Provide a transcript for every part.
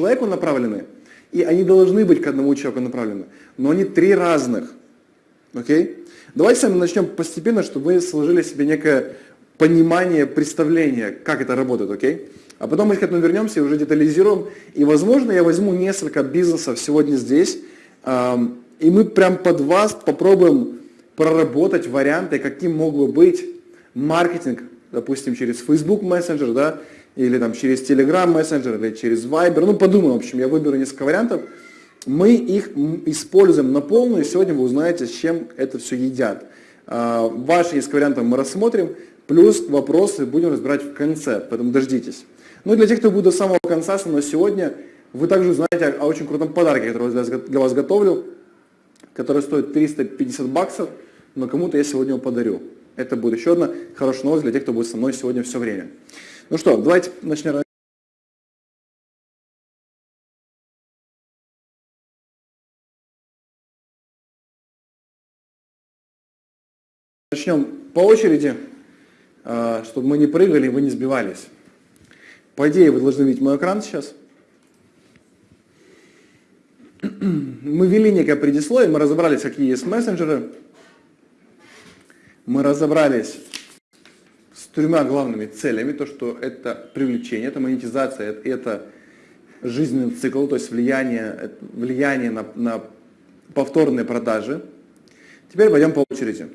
человеку направлены, и они должны быть к одному человеку направлены, но они три разных. Окей? Давайте с вами начнем постепенно, чтобы вы сложили себе некое понимание, представление, как это работает, окей? А потом мы к этому вернемся и уже детализируем. И, возможно, я возьму несколько бизнесов сегодня здесь, и мы прям под вас попробуем проработать варианты, каким мог бы быть маркетинг, допустим, через Facebook Messenger, да, или там через Telegram Messenger, или через Viber. Ну, подумаем, в общем, я выберу несколько вариантов. Мы их используем на полную, и сегодня вы узнаете, с чем это все едят. А, ваши несколько вариантов мы рассмотрим, плюс вопросы будем разбирать в конце, поэтому дождитесь. Ну и для тех, кто будет до самого конца мной сегодня, вы также узнаете о очень крутом подарке, который я для вас готовлю, который стоит 350 баксов, но кому-то я сегодня его подарю. Это будет еще одна хорошая новость для тех, кто будет со мной сегодня все время. Ну что, давайте начнем. Начнем по очереди, а, чтобы мы не прыгали вы не сбивались. По идее, вы должны видеть мой экран сейчас. Мы ввели некое предисловие, мы разобрались, какие есть мессенджеры. Мы разобрались тремя главными целями. То, что это привлечение, это монетизация, это жизненный цикл, то есть влияние, влияние на, на повторные продажи. Теперь пойдем по очереди.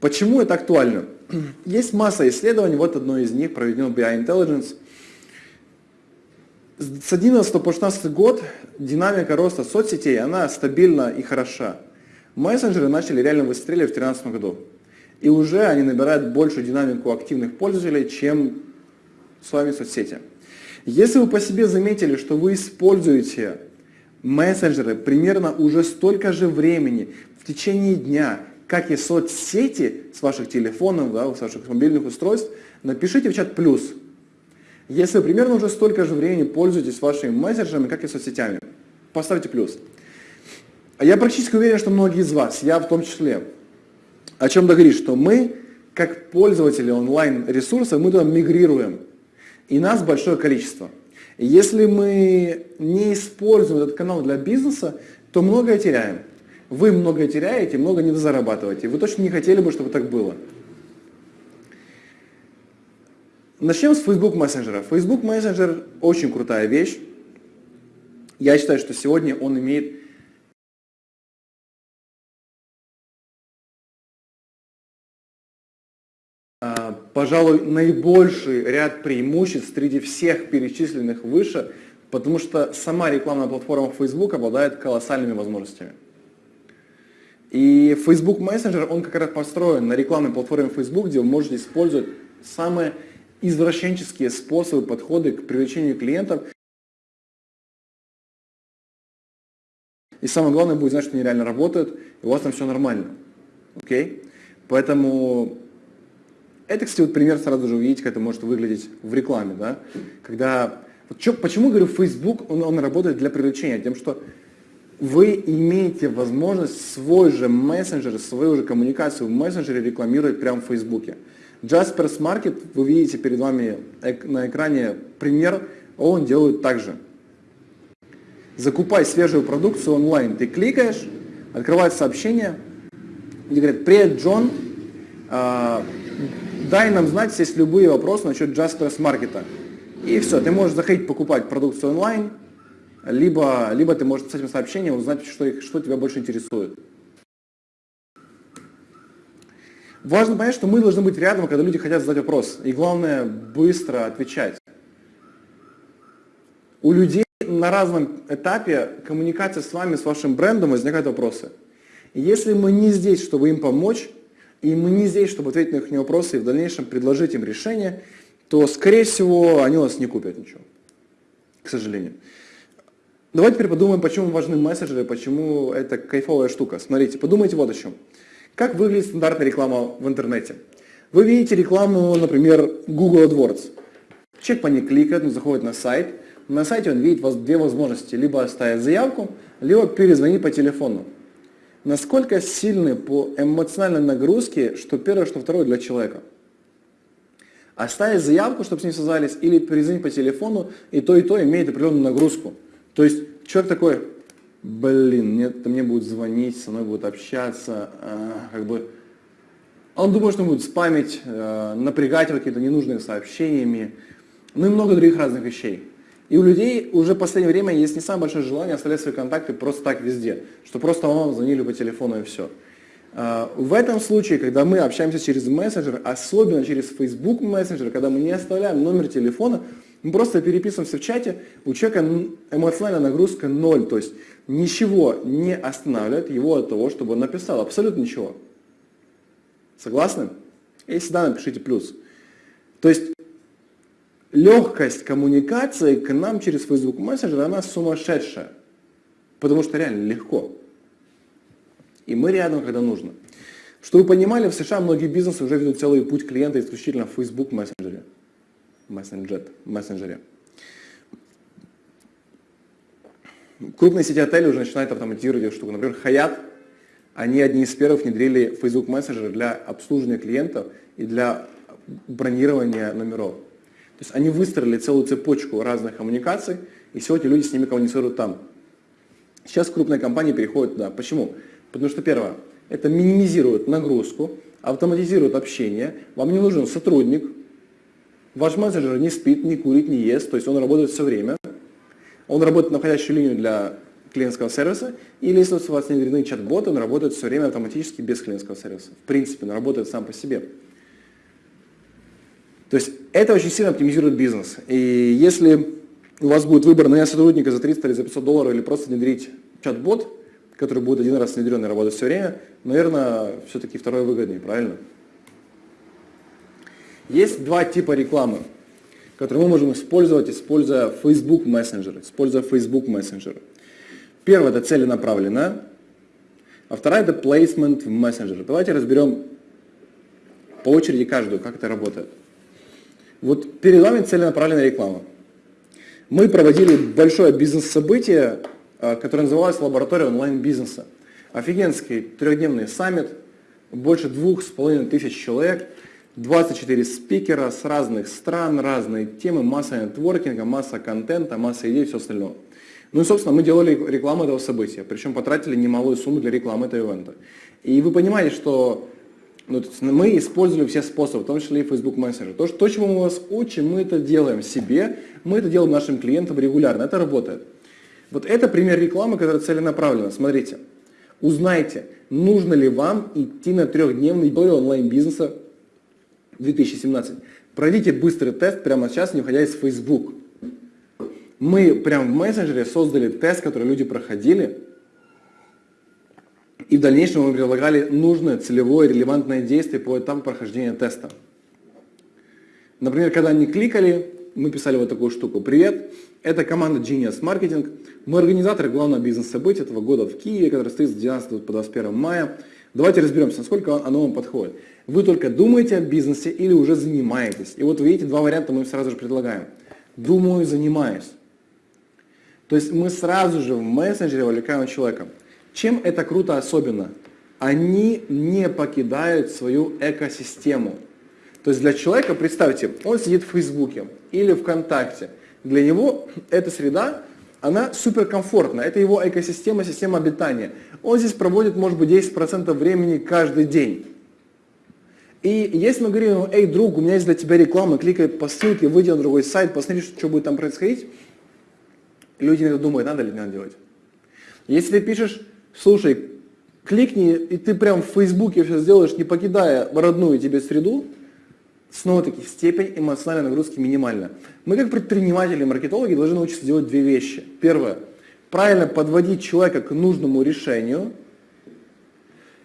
Почему это актуально? Есть масса исследований, вот одно из них проведено BI Intelligence. С 11 по 16 год динамика роста соцсетей, она стабильна и хороша. Мессенджеры начали реально выстреливать в 2013 году. И уже они набирают большую динамику активных пользователей, чем с вами соцсети. Если вы по себе заметили, что вы используете мессенджеры примерно уже столько же времени в течение дня, как и соцсети с ваших телефонов, да, с ваших мобильных устройств, напишите в чат «плюс». Если вы примерно уже столько же времени пользуетесь вашими мессенджерами, как и соцсетями, поставьте плюс. Я практически уверен, что многие из вас, я в том числе, о чем договорить, что мы, как пользователи онлайн-ресурсов, мы туда мигрируем. И нас большое количество. Если мы не используем этот канал для бизнеса, то многое теряем. Вы многое теряете, много не зарабатываете. Вы точно не хотели бы, чтобы так было. Начнем с Facebook Messenger. Facebook Messenger очень крутая вещь. Я считаю, что сегодня он имеет пожалуй, наибольший ряд преимуществ среди всех перечисленных выше, потому что сама рекламная платформа Facebook обладает колоссальными возможностями. И Facebook Messenger, он как раз построен на рекламной платформе Facebook, где вы можете использовать самые извращенческие способы, подходы к привлечению клиентов. И самое главное будет знать, что они реально работают, и у вас там все нормально. Окей? Поэтому это, кстати, вот пример сразу же увидеть, как это может выглядеть в рекламе. Да? Когда, вот что, почему, говорю, Facebook, он, он работает для привлечения? Тем, что вы имеете возможность свой же мессенджер, свою же коммуникацию в мессенджере рекламировать прямо в Фейсбуке. Jaspers Market, вы видите перед вами на экране пример, он делает так же. Закупай свежую продукцию онлайн. Ты кликаешь, открывает сообщение, где говорят, привет, Джон, а, дай нам знать, если есть любые вопросы насчет Jaspers Market. И все, ты можешь заходить покупать продукцию онлайн, либо, либо ты можешь с этим сообщением узнать, что, что тебя больше интересует. Важно понять, что мы должны быть рядом, когда люди хотят задать вопрос. И главное, быстро отвечать. У людей на разном этапе коммуникации с вами, с вашим брендом возникают вопросы. Если мы не здесь, чтобы им помочь, и мы не здесь, чтобы ответить на их вопросы и в дальнейшем предложить им решение, то, скорее всего, они у нас не купят ничего. К сожалению. Давайте теперь подумаем, почему важны мессенджеры, почему это кайфовая штука. Смотрите, подумайте вот о чем. Как выглядит стандартная реклама в интернете? Вы видите рекламу, например, Google AdWords. Человек по ней кликает, он заходит на сайт. На сайте он видит две возможности. Либо оставить заявку, либо перезвонить по телефону. Насколько сильны по эмоциональной нагрузке, что первое, что второе для человека? Оставить заявку, чтобы с ним связались, или перезвонить по телефону, и то, и то имеет определенную нагрузку. То есть человек такой, блин, нет, мне будут звонить, со мной будут общаться, а, как бы... Он думает, что он будет спамить, э, напрягать его какими-то ненужными сообщениями, ну и много других разных вещей. И у людей уже в последнее время есть не самое большое желание оставлять свои контакты просто так везде, что просто вам звонили по телефону и все. А, в этом случае, когда мы общаемся через мессенджер, особенно через Facebook мессенджер, когда мы не оставляем номер телефона, мы просто переписываемся в чате, у человека эмоциональная нагрузка ноль, то есть ничего не останавливает его от того, чтобы он написал, абсолютно ничего. Согласны? Если да, напишите плюс. То есть легкость коммуникации к нам через Facebook Messenger, она сумасшедшая. Потому что реально легко. И мы рядом, когда нужно. Чтобы вы понимали, в США многие бизнесы уже ведут целый путь клиента исключительно в Facebook Messenger. Messenger. Messenger. Крупные сети отелей уже начинают автоматизировать эту штуку. Например, Hyatt, они одни из первых внедрили Facebook Messenger для обслуживания клиентов и для бронирования номеров. То есть они выстроили целую цепочку разных коммуникаций, и сегодня люди с ними коммуницируют там. Сейчас крупные компании переходят туда. Почему? Потому что первое, это минимизирует нагрузку, автоматизирует общение, вам не нужен сотрудник, ваш менеджер не спит, не курит, не ест, то есть он работает все время, он работает на входящую линию для клиентского сервиса, или если у вас не внедрены чат-боты, он работает все время автоматически без клиентского сервиса. В принципе, он работает сам по себе. То есть это очень сильно оптимизирует бизнес. И если у вас будет выбор нанять сотрудника за 300 или за 500 долларов, или просто внедрить чат-бот, который будет один раз внедрен и работать все время, наверное, все-таки второй выгоднее, правильно? Есть два типа рекламы, которые мы можем использовать, используя Facebook Messenger, используя Facebook Messenger. Первое – это целенаправленная, а вторая – это placement в Messenger. Давайте разберем по очереди каждую, как это работает. Вот перед вами целенаправленная реклама. Мы проводили большое бизнес-событие, а, которое называлось «Лаборатория онлайн-бизнеса». Офигенский трехдневный саммит, больше двух с половиной тысяч человек, 24 спикера с разных стран, разные темы, масса нетворкинга, масса контента, масса идей и все остальное. Ну и, собственно, мы делали рекламу этого события, причем потратили немалую сумму для рекламы этого ивента. И вы понимаете, что ну, мы использовали все способы, в том числе и Facebook Messenger. То, то, чему мы вас учим, мы это делаем себе, мы это делаем нашим клиентам регулярно, это работает. Вот это пример рекламы, которая целенаправлена. Смотрите, узнайте, нужно ли вам идти на трехдневный бой онлайн-бизнеса 2017. Пройдите быстрый тест прямо сейчас, не уходя из Facebook. Мы прямо в мессенджере создали тест, который люди проходили, и в дальнейшем мы предлагали нужное, целевое, релевантное действие по этапу прохождения теста. Например, когда они кликали, мы писали вот такую штуку. Привет, это команда Genius Marketing. Мы организаторы главного бизнес-события этого года в Киеве, который стоит с 12 по 21 мая. Давайте разберемся, насколько оно вам подходит. Вы только думаете о бизнесе или уже занимаетесь. И вот вы видите, два варианта мы сразу же предлагаем. Думаю, занимаюсь. То есть мы сразу же в мессенджере вовлекаем человека. Чем это круто особенно? Они не покидают свою экосистему. То есть для человека, представьте, он сидит в Фейсбуке или ВКонтакте. Для него эта среда, она суперкомфортная. Это его экосистема, система обитания. Он здесь проводит, может быть, 10% времени каждый день. И если мы говорим, эй, друг, у меня есть для тебя реклама, кликай по ссылке, выйди на другой сайт, посмотри, что будет там происходить, люди думают, надо ли надо делать. Если ты пишешь, слушай, кликни, и ты прям в Фейсбуке все сделаешь, не покидая родную тебе среду, снова-таки степень эмоциональной нагрузки минимальна. Мы как предприниматели, маркетологи должны научиться делать две вещи. Первое, правильно подводить человека к нужному решению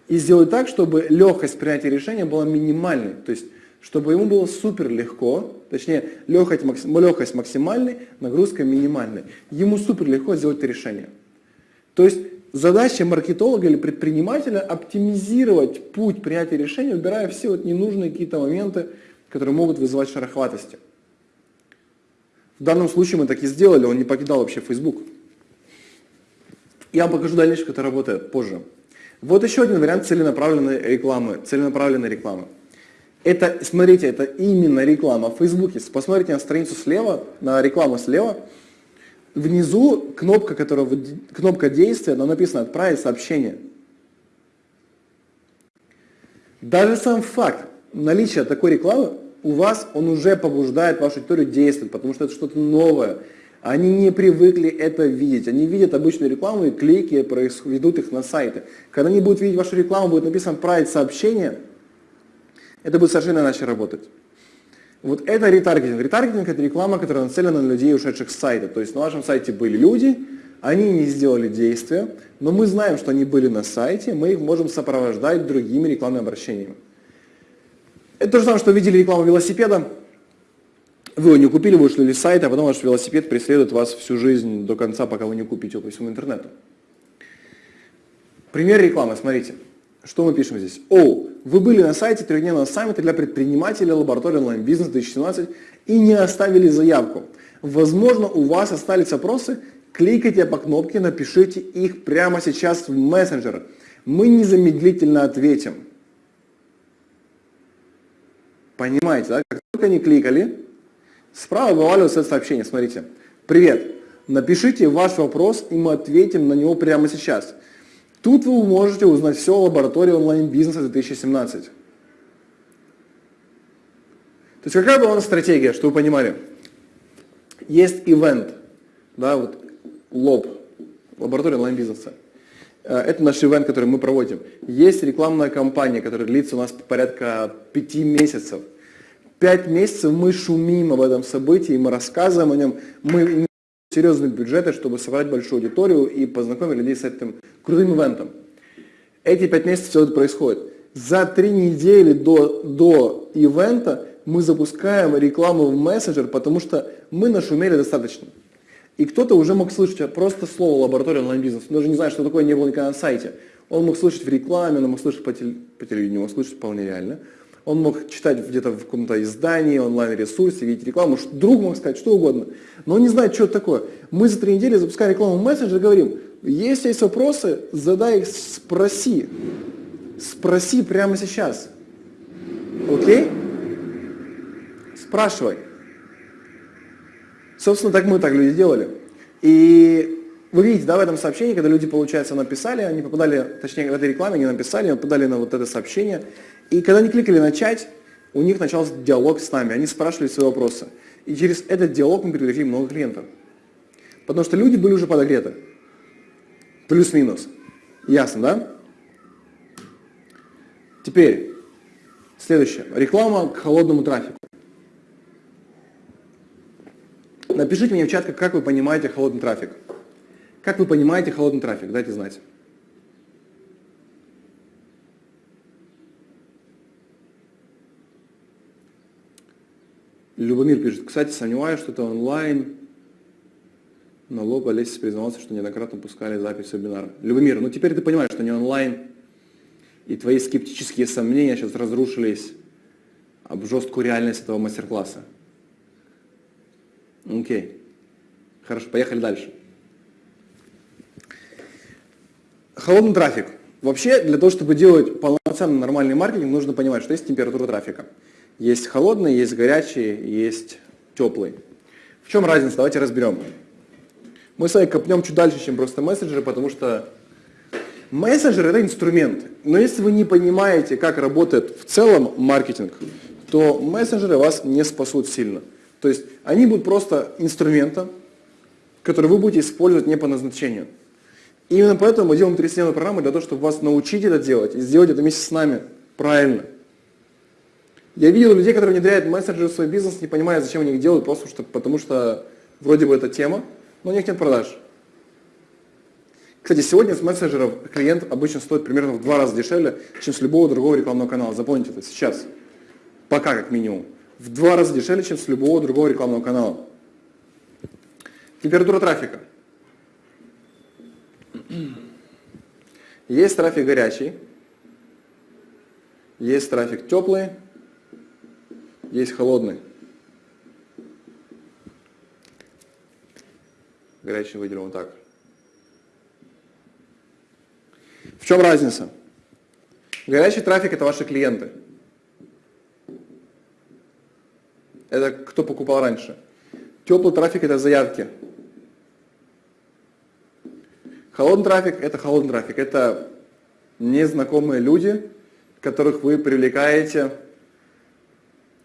и сделать так, чтобы легкость принятия решения была минимальной. То есть, чтобы ему было супер легко, точнее, легкость, легкость максимальной, нагрузка минимальной. Ему супер легко сделать это решение. То есть, задача маркетолога или предпринимателя оптимизировать путь принятия решения, убирая все вот ненужные какие-то моменты, которые могут вызывать шероховатости. В данном случае мы так и сделали, он не покидал вообще Facebook. Я вам покажу дальше, как это работает позже. Вот еще один вариант целенаправленной рекламы. Целенаправленной рекламы. Это, смотрите, это именно реклама в Фейсбуке. Посмотрите на страницу слева, на рекламу слева. Внизу кнопка, которая, кнопка действия, но написано «Отправить сообщение». Даже сам факт наличия такой рекламы у вас, он уже побуждает вашу аудиторию действовать, потому что это что-то новое. Они не привыкли это видеть. Они видят обычную рекламу и клики ведут их на сайты. Когда они будут видеть вашу рекламу, будет написано «Отправить сообщение», это будет совершенно иначе работать. Вот это ретаргетинг. Ретаргетинг – это реклама, которая нацелена на людей, ушедших с сайта. То есть на вашем сайте были люди, они не сделали действия, но мы знаем, что они были на сайте, мы их можем сопровождать другими рекламными обращениями. Это то же самое, что видели рекламу велосипеда, вы его не купили, вышли с сайта, а потом ваш велосипед преследует вас всю жизнь до конца, пока вы не купите его по всему интернету. Пример рекламы, смотрите. Что мы пишем здесь? О, вы были на сайте трехдневного саммита для предпринимателей лаборатории онлайн-бизнес 2017 и не оставили заявку. Возможно, у вас остались вопросы, кликайте по кнопке, напишите их прямо сейчас в мессенджер. Мы незамедлительно ответим. Понимаете, да? Как только они кликали, справа вываливается это сообщение. Смотрите. Привет. Напишите ваш вопрос, и мы ответим на него прямо сейчас. Тут вы можете узнать все о лаборатории онлайн-бизнеса 2017. То есть какая была у нас стратегия, чтобы вы понимали? Есть ивент, да, вот лоб, лаборатория онлайн-бизнеса. Э, это наш ивент, который мы проводим. Есть рекламная кампания, которая длится у нас порядка пяти месяцев. Пять месяцев мы шумим об этом событии, мы рассказываем о нем, мы серьезные бюджеты, чтобы собрать большую аудиторию и познакомить людей с этим крутым ивентом. Эти пять месяцев все это происходит. За три недели до, до ивента мы запускаем рекламу в мессенджер, потому что мы нашумели достаточно. И кто-то уже мог слышать просто слово лаборатория онлайн-бизнес. Он даже не знает, что такое, не было никогда на сайте. Он мог слышать в рекламе, он мог слышать по, теле, по телевидению, мог слышать вполне реально. Он мог читать где-то в каком-то издании, онлайн-ресурсе, видеть рекламу, друг мог сказать что угодно. Но он не знает, что это такое. Мы за три недели запускаем рекламу в мессенджер и говорим, если есть вопросы, задай их, спроси. Спроси прямо сейчас. Окей? Спрашивай. Собственно, так мы так люди делали. И вы видите, да, в этом сообщении, когда люди, получается, написали, они попадали, точнее, в этой рекламе они написали, попадали на вот это сообщение. И когда они кликали «Начать», у них начался диалог с нами, они спрашивали свои вопросы. И через этот диалог мы привлекли много клиентов. Потому что люди были уже подогреты. Плюс-минус. Ясно, да? Теперь, следующее. Реклама к холодному трафику. Напишите мне в чат, как вы понимаете холодный трафик. Как вы понимаете холодный трафик? Дайте знать. Любомир пишет, кстати, сомневаюсь, что это онлайн. На лоб Олесь признался, что неоднократно пускали запись вебинара. Любомир, ну теперь ты понимаешь, что не онлайн, и твои скептические сомнения сейчас разрушились об жесткую реальность этого мастер-класса. Окей. Хорошо, поехали дальше. Холодный трафик. Вообще, для того, чтобы делать полноценный нормальный маркетинг, нужно понимать, что есть температура трафика. Есть холодный, есть горячий, есть теплый. В чем разница? Давайте разберем. Мы с вами копнем чуть дальше, чем просто мессенджеры, потому что мессенджер это инструмент. Но если вы не понимаете, как работает в целом маркетинг, то мессенджеры вас не спасут сильно. То есть они будут просто инструментом, который вы будете использовать не по назначению. Именно поэтому мы делаем трехсменную программу для того, чтобы вас научить это делать и сделать это вместе с нами правильно. Я видел людей, которые внедряют мессенджеры в свой бизнес, не понимая, зачем они их делают, просто что, потому что вроде бы это тема, но у них нет продаж. Кстати, сегодня с мессенджеров клиент обычно стоит примерно в два раза дешевле, чем с любого другого рекламного канала. Запомните это сейчас. Пока как минимум в два раза дешевле, чем с любого другого рекламного канала. Температура трафика. Есть трафик горячий, есть трафик теплый, есть холодный. Горячий выделим вот так. В чем разница? Горячий трафик – это ваши клиенты. кто покупал раньше. Теплый трафик это заявки. Холодный трафик это холодный трафик. Это незнакомые люди, которых вы привлекаете,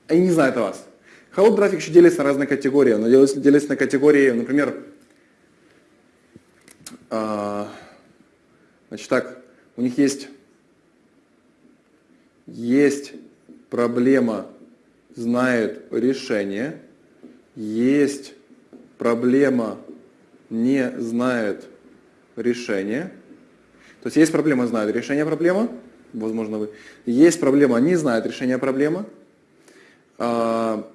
они не знают о вас. Холодный трафик еще делится на разные категории. Он делится на категории, например, а, значит так, у них есть, есть проблема, знает решение, есть проблема, не знает решение. То есть есть проблема, знают решение проблемы, возможно вы. Есть проблема, не знают решение проблемы. А,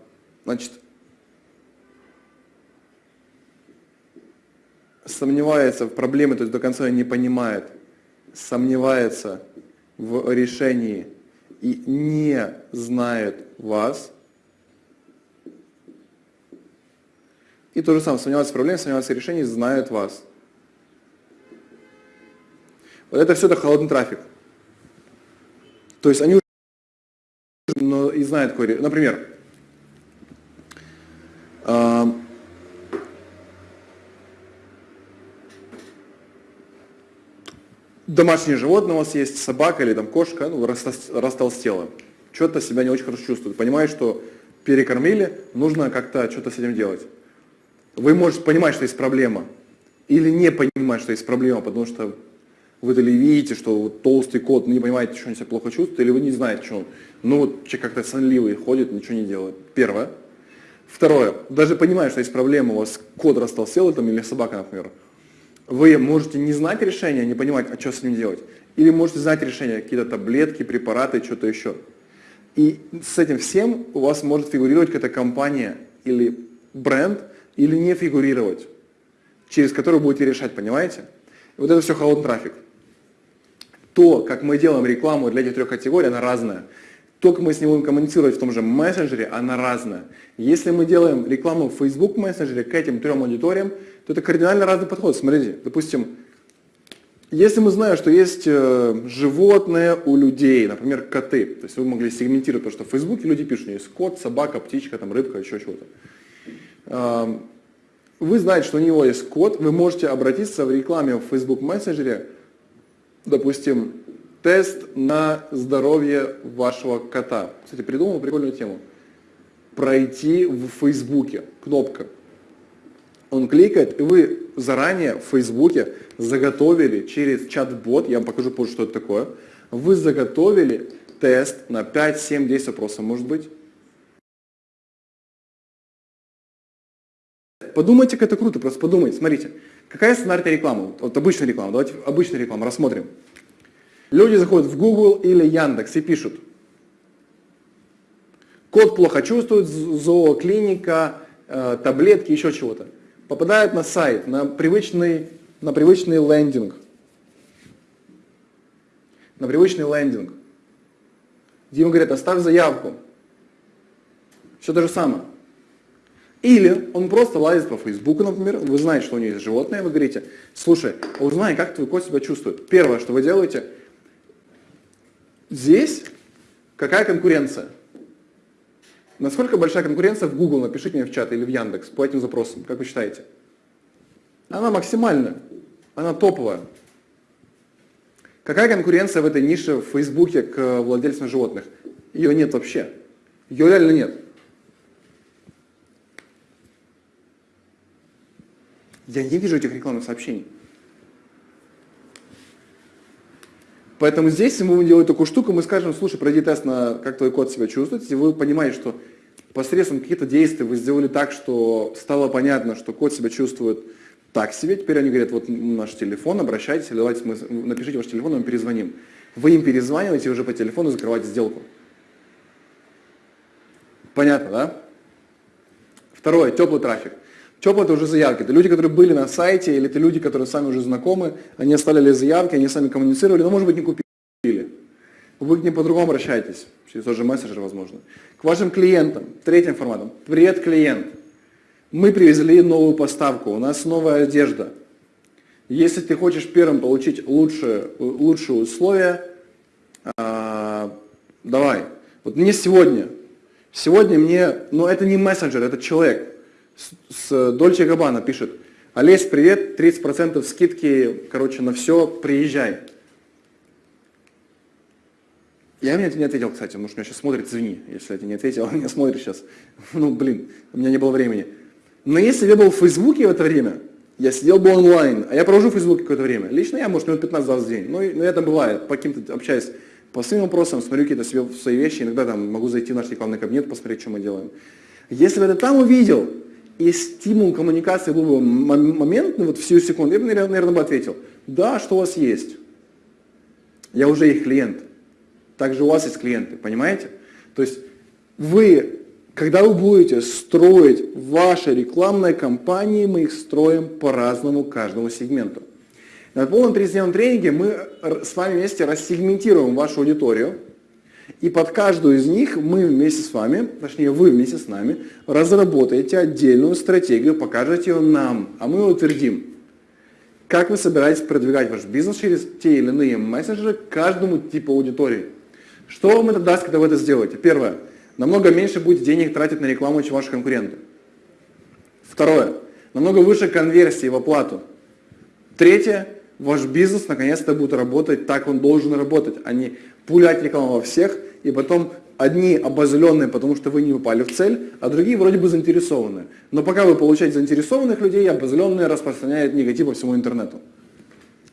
значит, сомневается в проблеме, то есть до конца не понимает, сомневается в решении и не знает вас. И то же самое, сомневается в проблеме, сомневается в решении, знает вас. Это все это холодный трафик. То есть они но и знают какой... Например, домашнее животное у вас есть, собака или там кошка, ну, растолстела, что-то себя не очень хорошо чувствует, понимает, что перекормили, нужно как-то что-то с этим делать. Вы можете понимать, что есть проблема, или не понимать, что есть проблема, потому что вы то ли видите, что вот толстый кот, не понимаете, что он себя плохо чувствует, или вы не знаете, что он. Ну вот человек как-то сонливый ходит, ничего не делает. Первое. Второе. Даже понимая, что есть проблема, у вас кот растолстел там, или собака, например, вы можете не знать решения, не понимать, а что с ним делать. Или можете знать решение, какие-то таблетки, препараты, что-то еще. И с этим всем у вас может фигурировать какая-то компания или бренд, или не фигурировать, через который будете решать, понимаете? Вот это все холодный трафик. То, как мы делаем рекламу для этих трех категорий, она разная. То, как мы с ним будем коммуницировать в том же мессенджере, она разная. Если мы делаем рекламу в Facebook мессенджере к этим трем аудиториям, то это кардинально разный подход. Смотрите, допустим, если мы знаем, что есть э, животные у людей, например, коты, то есть вы могли сегментировать, потому что в Фейсбуке люди пишут, есть кот, собака, птичка, там, рыбка, еще чего-то. Вы знаете, что у него есть кот, вы можете обратиться в рекламе в Facebook мессенджере, допустим, тест на здоровье вашего кота. Кстати, придумал прикольную тему. Пройти в Фейсбуке, кнопка. Он кликает, и вы заранее в Фейсбуке заготовили через чат-бот, я вам покажу позже, что это такое, вы заготовили тест на 5, 7, 10 вопросов, может быть. Подумайте, как это круто, просто подумайте. Смотрите, какая стандартная реклама? Вот обычная реклама, давайте обычную рекламу рассмотрим. Люди заходят в Google или Яндекс и пишут. Кот плохо чувствует, зооклиника, э, таблетки, еще чего-то попадают на сайт, на привычный, на привычный лендинг. На привычный лендинг. Где ему говорят, оставь заявку. Все то же самое. Или он просто лазит по Фейсбуку, например, вы знаете, что у него есть животное, вы говорите, слушай, узнай, как твой кот себя чувствует. Первое, что вы делаете, здесь какая конкуренция? Насколько большая конкуренция в Google, напишите мне в чат или в Яндекс по этим запросам, как вы считаете? Она максимальная, она топовая. Какая конкуренция в этой нише в Фейсбуке к владельцам животных? Ее нет вообще. Ее реально нет. Я не вижу этих рекламных сообщений. Поэтому здесь, если мы будем делать такую штуку, мы скажем, слушай, пройди тест на как твой код себя чувствует, если вы понимаете, что посредством каких-то действий вы сделали так, что стало понятно, что кот себя чувствует так себе, теперь они говорят, вот наш телефон, обращайтесь, или давайте мы, напишите ваш телефон, мы перезвоним. Вы им перезваниваете уже по телефону, закрываете сделку. Понятно, да? Второе, теплый трафик. Теплый это уже заявки. Это люди, которые были на сайте, или это люди, которые сами уже знакомы, они оставили заявки, они сами коммуницировали, но может быть не купили. Вы к ним по-другому обращаетесь, через тот же мессенджер, возможно. К вашим клиентам, третьим форматом. Привет, клиент. Мы привезли новую поставку, у нас новая одежда. Если ты хочешь первым получить лучшие, лучшие условия, а, давай. Вот мне сегодня, Сегодня мне, ну это не мессенджер, это человек с, с Дольче Габана пишет, Олесь, привет, 30% скидки, короче, на все, приезжай. Я мне не ответил, кстати, может меня сейчас смотрит, извини, если я тебе не ответил, он меня смотрит сейчас. Ну, блин, у меня не было времени. Но если бы я был в Фейсбуке в это время, я сидел бы онлайн, а я провожу в Фейсбуке какое-то время. Лично я, может, минут 15-20 в день. Ну, но это бывает, по каким-то общаюсь по своим вопросам, смотрю какие-то свои вещи, иногда там могу зайти в наш рекламный кабинет, посмотреть, что мы делаем. Если бы я это там увидел, и стимул коммуникации был бы моментный, вот всю секунду, я бы, наверное, бы ответил, да, что у вас есть. Я уже их клиент. Также у вас есть клиенты, понимаете? То есть вы, когда вы будете строить ваши рекламные кампании, мы их строим по-разному каждому сегменту. На полном трехдневном тренинге мы с вами вместе рассегментируем вашу аудиторию, и под каждую из них мы вместе с вами, точнее вы вместе с нами, разработаете отдельную стратегию, покажете ее нам, а мы утвердим. Как вы собираетесь продвигать ваш бизнес через те или иные мессенджеры каждому типу аудитории? Что вам это даст, когда вы это сделаете? Первое. Намного меньше будет денег тратить на рекламу, чем ваши конкуренты. Второе. Намного выше конверсии в оплату. Третье. Ваш бизнес наконец-то будет работать так, он должен работать, а не пулять рекламу во всех, и потом одни обозленные, потому что вы не упали в цель, а другие вроде бы заинтересованные. Но пока вы получаете заинтересованных людей, обозленные распространяют негатив по всему интернету.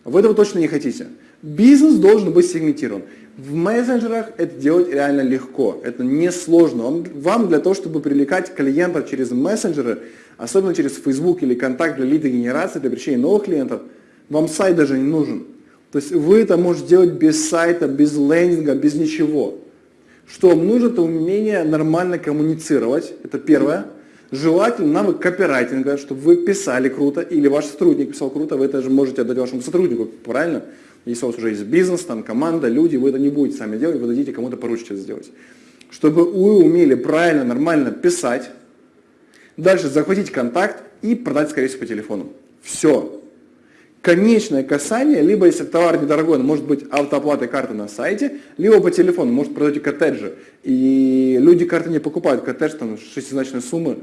Вы этого точно не хотите. Бизнес должен быть сегментирован. В мессенджерах это делать реально легко, это не сложно. Вам для того, чтобы привлекать клиентов через мессенджеры, особенно через Facebook или контакт для лидогенерации, для привлечения новых клиентов, вам сайт даже не нужен. То есть вы это можете делать без сайта, без лендинга, без ничего. Что вам нужно, это умение нормально коммуницировать, это первое. Желательно навык копирайтинга, чтобы вы писали круто, или ваш сотрудник писал круто, вы это же можете отдать вашему сотруднику, правильно? Если у вас уже есть бизнес, там команда, люди, вы это не будете сами делать, вы дадите кому-то поручить это сделать. Чтобы вы умели правильно, нормально писать, дальше захватить контакт и продать, скорее всего, по телефону. Все. Конечное касание, либо если товар недорогой, он может быть автооплатой карты на сайте, либо по телефону, может продать коттеджи. И люди карты не покупают, коттедж там шестизначной суммы,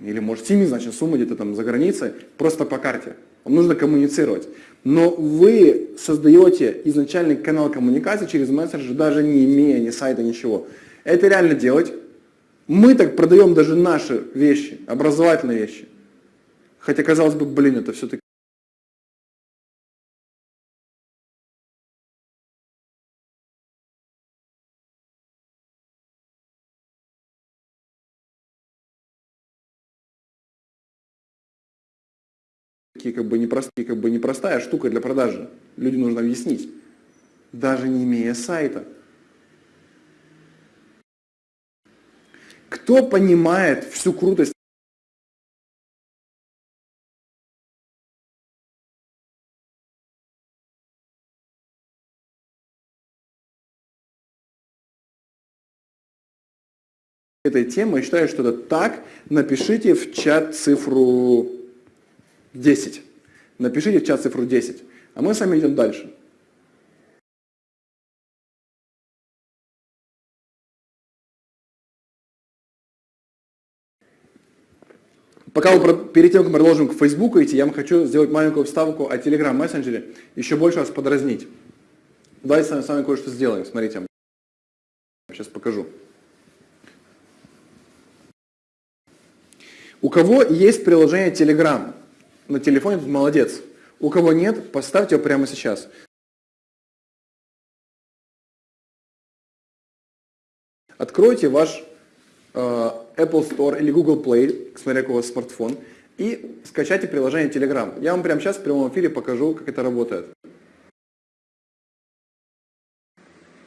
или может семизначной суммы где-то там за границей, просто по карте. Вам нужно коммуницировать. Но вы создаете изначальный канал коммуникации через мессенджер, даже не имея ни сайта, ничего. Это реально делать. Мы так продаем даже наши вещи, образовательные вещи. Хотя, казалось бы, блин, это все-таки как бы, непростые, как бы непростая штука для продажи. Людям нужно объяснить, даже не имея сайта. Кто понимает всю крутость этой темы, я считаю, что это так, напишите в чат цифру 10. Напишите в чат цифру 10. А мы с вами идем дальше. Пока вы, перед тем, как мы продолжим к Facebook идти, я вам хочу сделать маленькую вставку о Telegram мессенджере, еще больше вас подразнить. Давайте с вами кое-что сделаем. Смотрите, сейчас покажу. У кого есть приложение Telegram? На телефоне, тут молодец. У кого нет, поставьте его прямо сейчас. Откройте ваш э, Apple Store или Google Play, смотря какой у вас смартфон, и скачайте приложение Telegram. Я вам прямо сейчас в прямом эфире покажу, как это работает.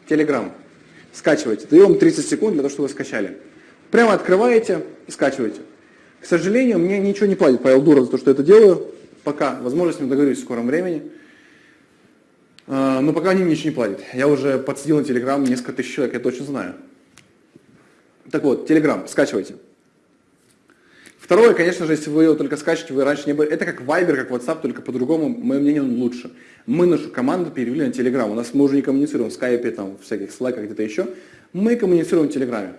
Telegram. Скачивайте. Даю вам 30 секунд для того, чтобы вы скачали. Прямо открываете и скачиваете. К сожалению, мне ничего не платит Павел Дуров за то, что это делаю. Пока. Возможно, с ним договорюсь в скором времени. А, но пока они мне ничего не платят. Я уже подсадил на Телеграм несколько тысяч человек, я точно знаю. Так вот, Телеграм, скачивайте. Второе, конечно же, если вы его только скачиваете, вы раньше не были... Это как Viber, как WhatsApp, только по-другому, мое мнение, он лучше. Мы нашу команду перевели на Telegram. У нас мы уже не коммуницируем в скайпе, там, в всяких слайках, где-то еще. Мы коммуницируем в Телеграме.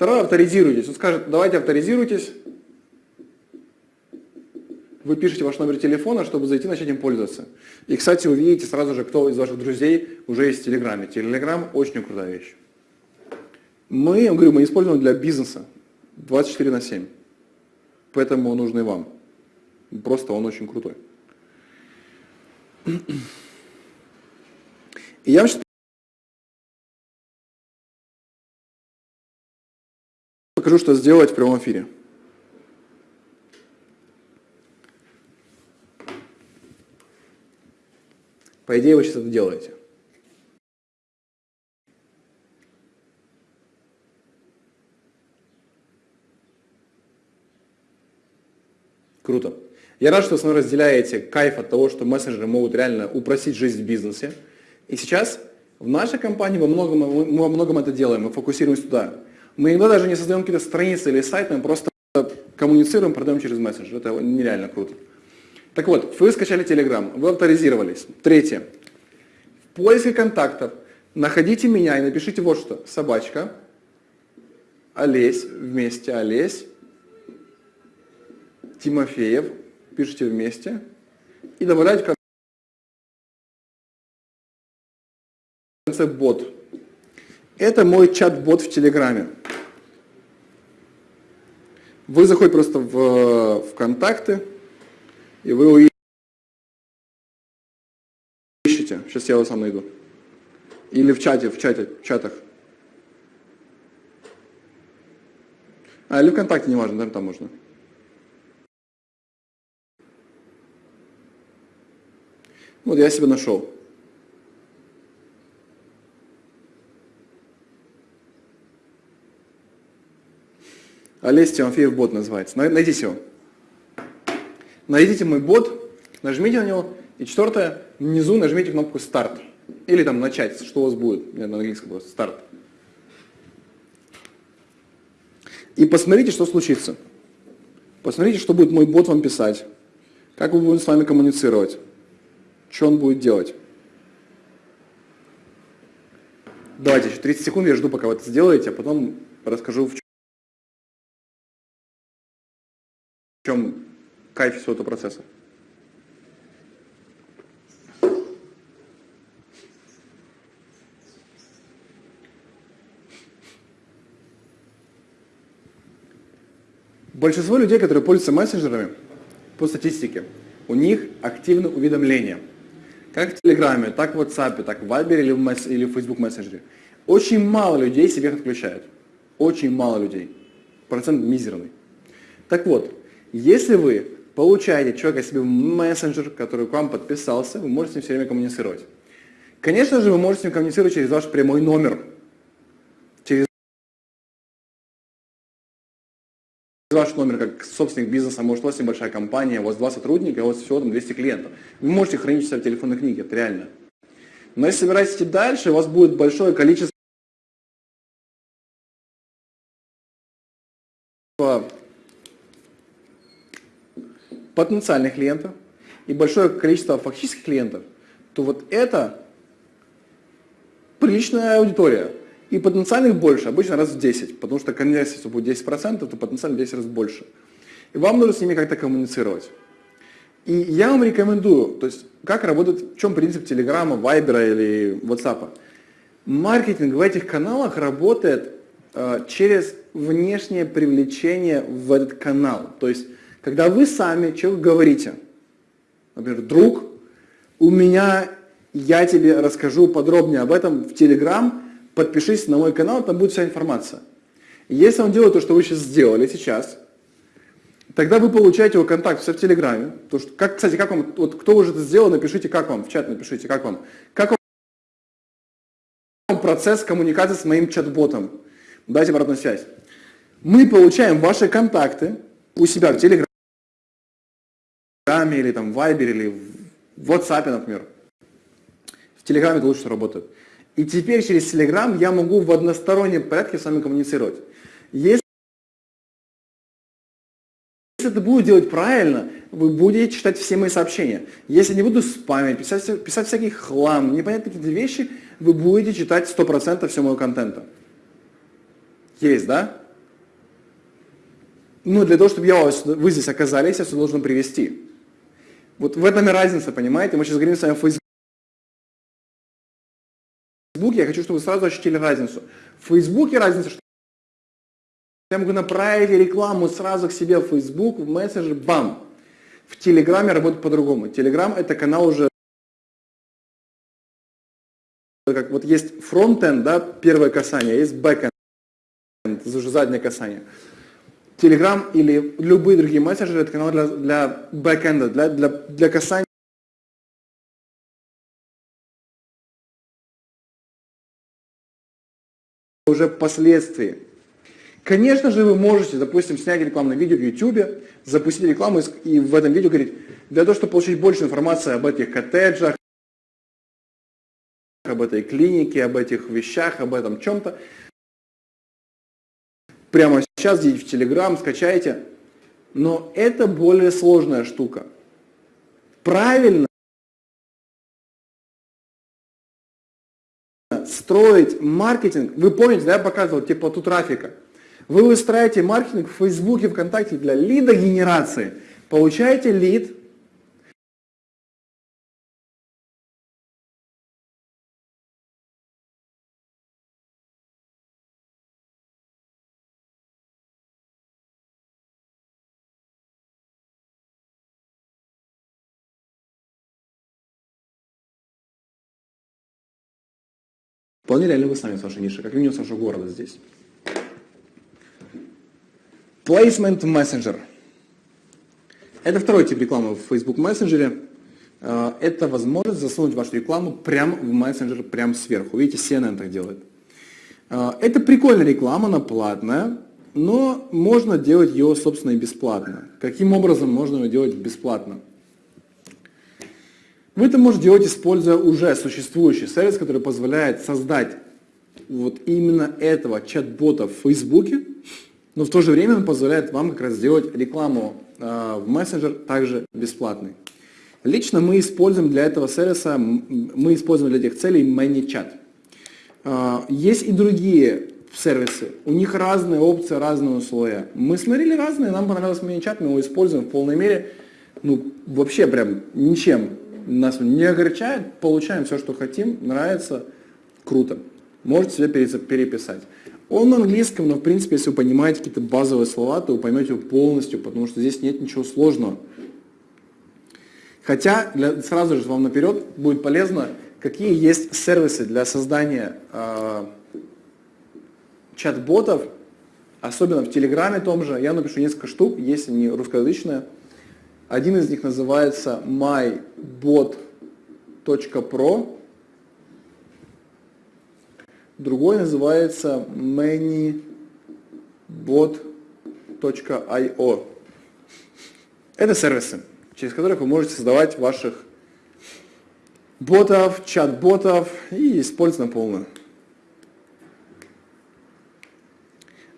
Второе, авторизируйтесь. Он скажет, давайте авторизируйтесь. Вы пишете ваш номер телефона, чтобы зайти начать им пользоваться. И, кстати, увидите сразу же, кто из ваших друзей уже есть в Телеграме. Телеграм очень крутая вещь. Мы, я говорю, мы используем для бизнеса 24 на 7. Поэтому он нужный вам. Просто он очень крутой. И я вам покажу, что сделать в прямом эфире. По идее, вы сейчас это делаете. Круто. Я рад, что вы разделяете кайф от того, что мессенджеры могут реально упростить жизнь в бизнесе. И сейчас в нашей компании мы, многом, мы во многом это делаем, мы фокусируемся туда. Мы иногда даже не создаем какие-то страницы или сайты, мы просто коммуницируем, продаем через мессенджер. Это нереально круто. Так вот, вы скачали Telegram, вы авторизировались. Третье. В поиске контактов находите меня и напишите вот что. Собачка, Олесь, вместе Олесь, Тимофеев, пишите вместе и добавляйте в конце бот. Это мой чат-бот в Телеграме. Вы заходите просто в, в контакты, и вы ищете. Сейчас я его сам найду. Или в чате, в чате, в чатах. А, или ВКонтакте, неважно, там, там можно. Вот я себя нашел. Олесь Тимофеев бот называется. Найдите его. Найдите мой бот, нажмите на него. И четвертое, внизу нажмите кнопку «Старт». Или там «Начать», что у вас будет. На английском просто «Старт». И посмотрите, что случится. Посмотрите, что будет мой бот вам писать. Как мы будем с вами коммуницировать. Что он будет делать? Давайте еще 30 секунд, я жду, пока вы это сделаете, а потом расскажу, в чем кайф всего этого процесса. Большинство людей, которые пользуются мессенджерами, по статистике, у них активны уведомления – как в Телеграме, так в WhatsApp, так в Viber или в, месс или в Facebook мессенджере. Очень мало людей себе их отключают. Очень мало людей. Процент мизерный. Так вот, если вы получаете человека себе в мессенджер, который к вам подписался, вы можете с ним все время коммуницировать. Конечно же, вы можете с ним коммуницировать через ваш прямой номер. ваш номер как собственник бизнеса, может у вас небольшая компания, у вас два сотрудника, у вас всего там 200 клиентов. Вы можете хранить себя в телефонной книге, это реально. Но если собираетесь идти дальше, у вас будет большое количество потенциальных клиентов и большое количество фактических клиентов, то вот это приличная аудитория. И потенциальных больше, обычно раз в 10, потому что конверсия, если будет 10%, то потенциально 10 раз больше. И вам нужно с ними как-то коммуницировать. И я вам рекомендую, то есть как работает, в чем принцип Телеграма, Вайбера или Ватсапа. Маркетинг в этих каналах работает э, через внешнее привлечение в этот канал. То есть, когда вы сами человеку говорите, например, друг, у меня, я тебе расскажу подробнее об этом в Телеграм, подпишись на мой канал, там будет вся информация. Если он делает то, что вы сейчас сделали сейчас, тогда вы получаете его контакт все в Телеграме. То, что, как, кстати, как вам, вот кто уже это сделал, напишите, как вам, в чат напишите, как вам. Как вам процесс коммуникации с моим чат-ботом? Дайте обратную связь. Мы получаем ваши контакты у себя в Телеграме или там в Вайбере или в WhatsApp, например. В Телеграме это лучше работает. И теперь через Telegram я могу в одностороннем порядке с вами коммуницировать. Если это буду делать правильно, вы будете читать все мои сообщения. Если не буду спамить, писать, писать всякий хлам, непонятные какие-то вещи, вы будете читать 100% всего моего контента. Есть, да? ну, для того, чтобы я вас, вы здесь оказались, я все должен привести. Вот в этом и разница, понимаете? Мы сейчас говорим с вами о Фейсбуке. Я хочу, чтобы вы сразу ощутили разницу. В Фейсбуке разница, что я могу направить рекламу сразу к себе в Facebook, в мессенджер, бам. В Телеграме работает по-другому. Телеграм это канал уже как вот есть фронтенд, да, первое касание, есть бэкенд, это уже заднее касание. Telegram или любые другие мессенджеры, это канал для, для бэкэнда, для, для, для касания уже впоследствии. Конечно же, вы можете, допустим, снять рекламное видео в YouTube, запустить рекламу и в этом видео говорить, для того, чтобы получить больше информации об этих коттеджах, об этой клинике, об этих вещах, об этом чем-то, прямо сейчас идите в Telegram, скачайте. Но это более сложная штука. Правильно строить маркетинг, вы помните, да, я показывал теплоту трафика. Вы выстраиваете маркетинг в Фейсбуке, ВКонтакте для лидогенерации. Получаете лид, Вполне реально вы сами с вашей нишей, как минимум с вашего города здесь. Placement Messenger. Это второй тип рекламы в Facebook Messenger. А, это возможность засунуть вашу рекламу прямо в мессенджер, прямо сверху. Видите, CNN так делает. А, это прикольная реклама, она платная, но можно делать ее, собственно, и бесплатно. Каким образом можно ее делать бесплатно? Вы это можете делать, используя уже существующий сервис, который позволяет создать вот именно этого чат-бота в Фейсбуке, но в то же время он позволяет вам как раз сделать рекламу э, в мессенджер также бесплатной. Лично мы используем для этого сервиса, мы используем для этих целей ManyChat. Э, есть и другие сервисы, у них разные опции, разные условия. Мы смотрели разные, нам понравился ManyChat, мы его используем в полной мере, ну вообще прям ничем нас не огорчает, получаем все, что хотим, нравится, круто. Можете себе переписать. Он на английском, но в принципе, если вы понимаете какие-то базовые слова, то вы поймете его полностью, потому что здесь нет ничего сложного. Хотя, для, сразу же вам наперед будет полезно, какие есть сервисы для создания э, чат-ботов, особенно в Телеграме том же. Я напишу несколько штук, если не русскоязычные. Один из них называется mybot.pro, другой называется manybot.io. Это сервисы, через которых вы можете создавать ваших ботов, чат-ботов и использовать на полную.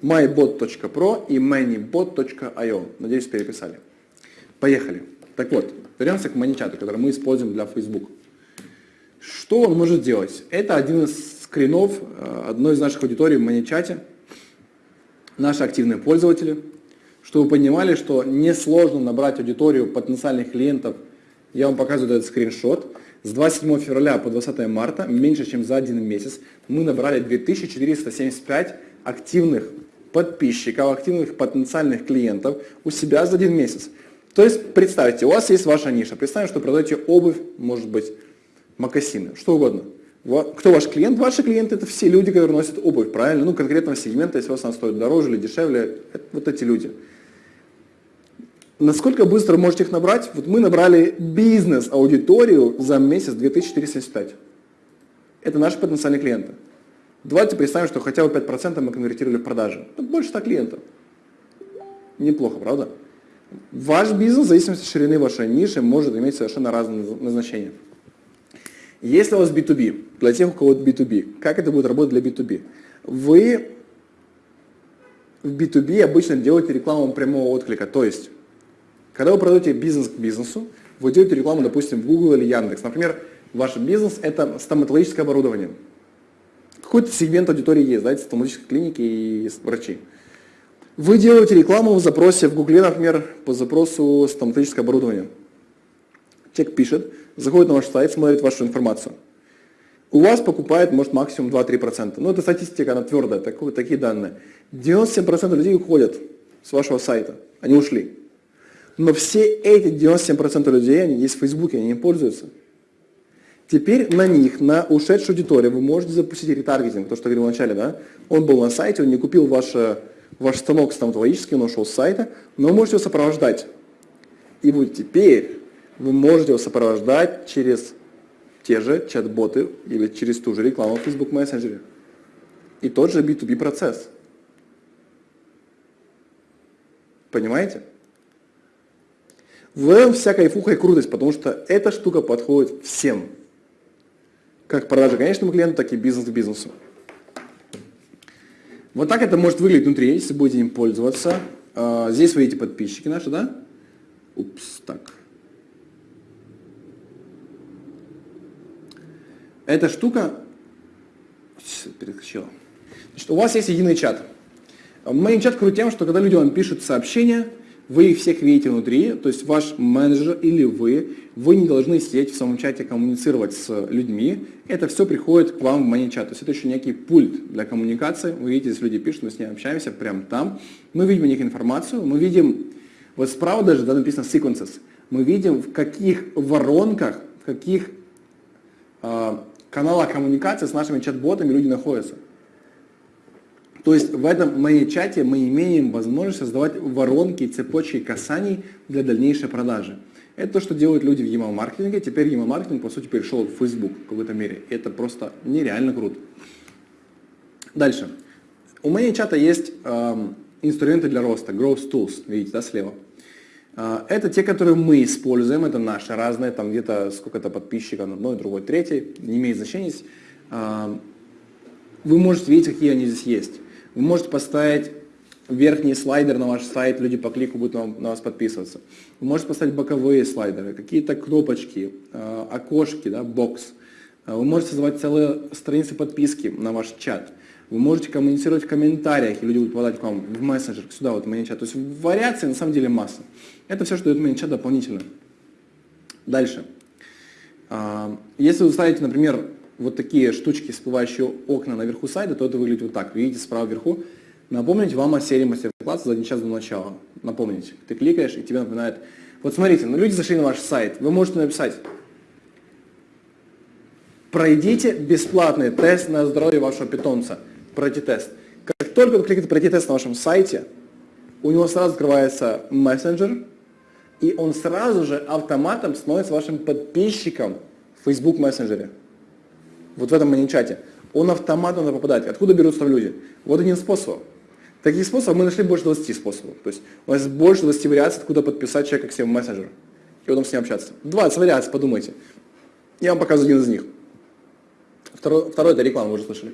mybot.pro и manybot.io. Надеюсь, переписали. Поехали. Так вот, вернемся к маничату, который мы используем для Facebook. Что он может делать? Это один из скринов э, одной из наших аудиторий в маничате. Наши активные пользователи. Чтобы вы понимали, что несложно набрать аудиторию потенциальных клиентов. Я вам показываю этот скриншот. С 27 февраля по 20 марта, меньше чем за один месяц, мы набрали 2475 активных подписчиков, активных потенциальных клиентов у себя за один месяц. То есть представьте, у вас есть ваша ниша. Представим, что продаете обувь, может быть, макасины, что угодно. Кто ваш клиент? Ваши клиенты это все люди, которые носят обувь, правильно? Ну, конкретного сегмента, если у вас она стоит дороже или дешевле, вот эти люди. Насколько быстро можете их набрать? Вот мы набрали бизнес-аудиторию за месяц 2475. Это наши потенциальные клиенты. Давайте представим, что хотя бы 5% мы конвертировали в продажи. Больше 100 клиентов. Неплохо, правда? Ваш бизнес, в зависимости от ширины вашей ниши, может иметь совершенно разные назначения. Если у вас B2B, для тех, у кого B2B, как это будет работать для B2B? Вы в B2B обычно делаете рекламу прямого отклика, то есть, когда вы продаете бизнес к бизнесу, вы делаете рекламу, допустим, в Google или Яндекс. Например, ваш бизнес – это стоматологическое оборудование. Какой-то сегмент аудитории есть, знаете, стоматологические клиники и врачи. Вы делаете рекламу в запросе в Гугле, например, по запросу стоматологическое оборудование. Человек пишет, заходит на ваш сайт, смотрит вашу информацию. У вас покупает, может, максимум 2-3%. Но это статистика, она твердая, такие, такие данные. 97% людей уходят с вашего сайта. Они ушли. Но все эти 97% людей, они есть в Фейсбуке, они не пользуются. Теперь на них, на ушедшую аудиторию, вы можете запустить ретаргетинг, то, что я говорил вначале, да? Он был на сайте, он не купил ваш, ваш станок стоматологический, он ушел с сайта, но вы можете его сопровождать. И вот теперь вы можете его сопровождать через те же чат-боты или через ту же рекламу в Facebook мессенджере. И тот же B2B процесс. Понимаете? В этом вся кайфуха и крутость, потому что эта штука подходит всем. Как продажа конечному клиенту, так и бизнес к бизнесу. Вот так это может выглядеть внутри, если будете им пользоваться. А, здесь вы видите подписчики наши, да? Упс, так. Эта штука... Перескочила. Значит, у вас есть единый чат. Мой чат крут тем, что когда люди вам пишут сообщения, вы их всех видите внутри, то есть ваш менеджер или вы, вы не должны сидеть в самом чате коммуницировать с людьми, это все приходит к вам в мани-чат, то есть это еще некий пульт для коммуникации, вы видите, если люди пишут, мы с ними общаемся прямо там, мы видим у них информацию, мы видим, вот справа даже да, написано sequences, мы видим в каких воронках, в каких э, каналах коммуникации с нашими чат-ботами люди находятся. То есть в этом чате мы имеем возможность создавать воронки, цепочки касаний для дальнейшей продажи. Это то, что делают люди в email маркетинге. Теперь email маркетинг по сути перешел в Facebook в какой-то мере. Это просто нереально круто. Дальше. У моей чата есть э, инструменты для роста, growth tools, видите, да, слева. Э, это те, которые мы используем, это наши разные, там где-то сколько-то подписчиков, одной, другой, третий, не имеет значения. Э, вы можете видеть, какие они здесь есть. Вы можете поставить верхний слайдер на ваш сайт, люди по клику будут на, вас подписываться. Вы можете поставить боковые слайдеры, какие-то кнопочки, э, окошки, да, бокс. Э, вы можете создавать целые страницы подписки на ваш чат. Вы можете коммуницировать в комментариях, и люди будут попадать к вам в мессенджер, сюда, вот в чат. То есть вариаций на самом деле масса. Это все, что дает чат дополнительно. Дальше. Э, если вы ставите, например, вот такие штучки, всплывающие окна наверху сайта, то это выглядит вот так. Видите справа вверху. Напомнить вам о серии мастер-класса за один час до начала. Напомнить. Ты кликаешь, и тебе напоминает. Вот смотрите, ну люди зашли на ваш сайт. Вы можете написать. Пройдите бесплатный тест на здоровье вашего питомца. Пройти тест. Как только вы кликаете пройти тест на вашем сайте, у него сразу открывается мессенджер, и он сразу же автоматом становится вашим подписчиком в Facebook мессенджере вот в этом мани-чате, он автоматом надо попадать. Откуда берутся люди? Вот один способ. Таких способов мы нашли больше 20 способов. То есть у нас больше 20 вариаций, откуда подписать человека к себе в мессенджер. И потом с ним общаться. 20 вариаций, подумайте. Я вам показываю один из них. Второй, второй это реклама, вы уже слышали.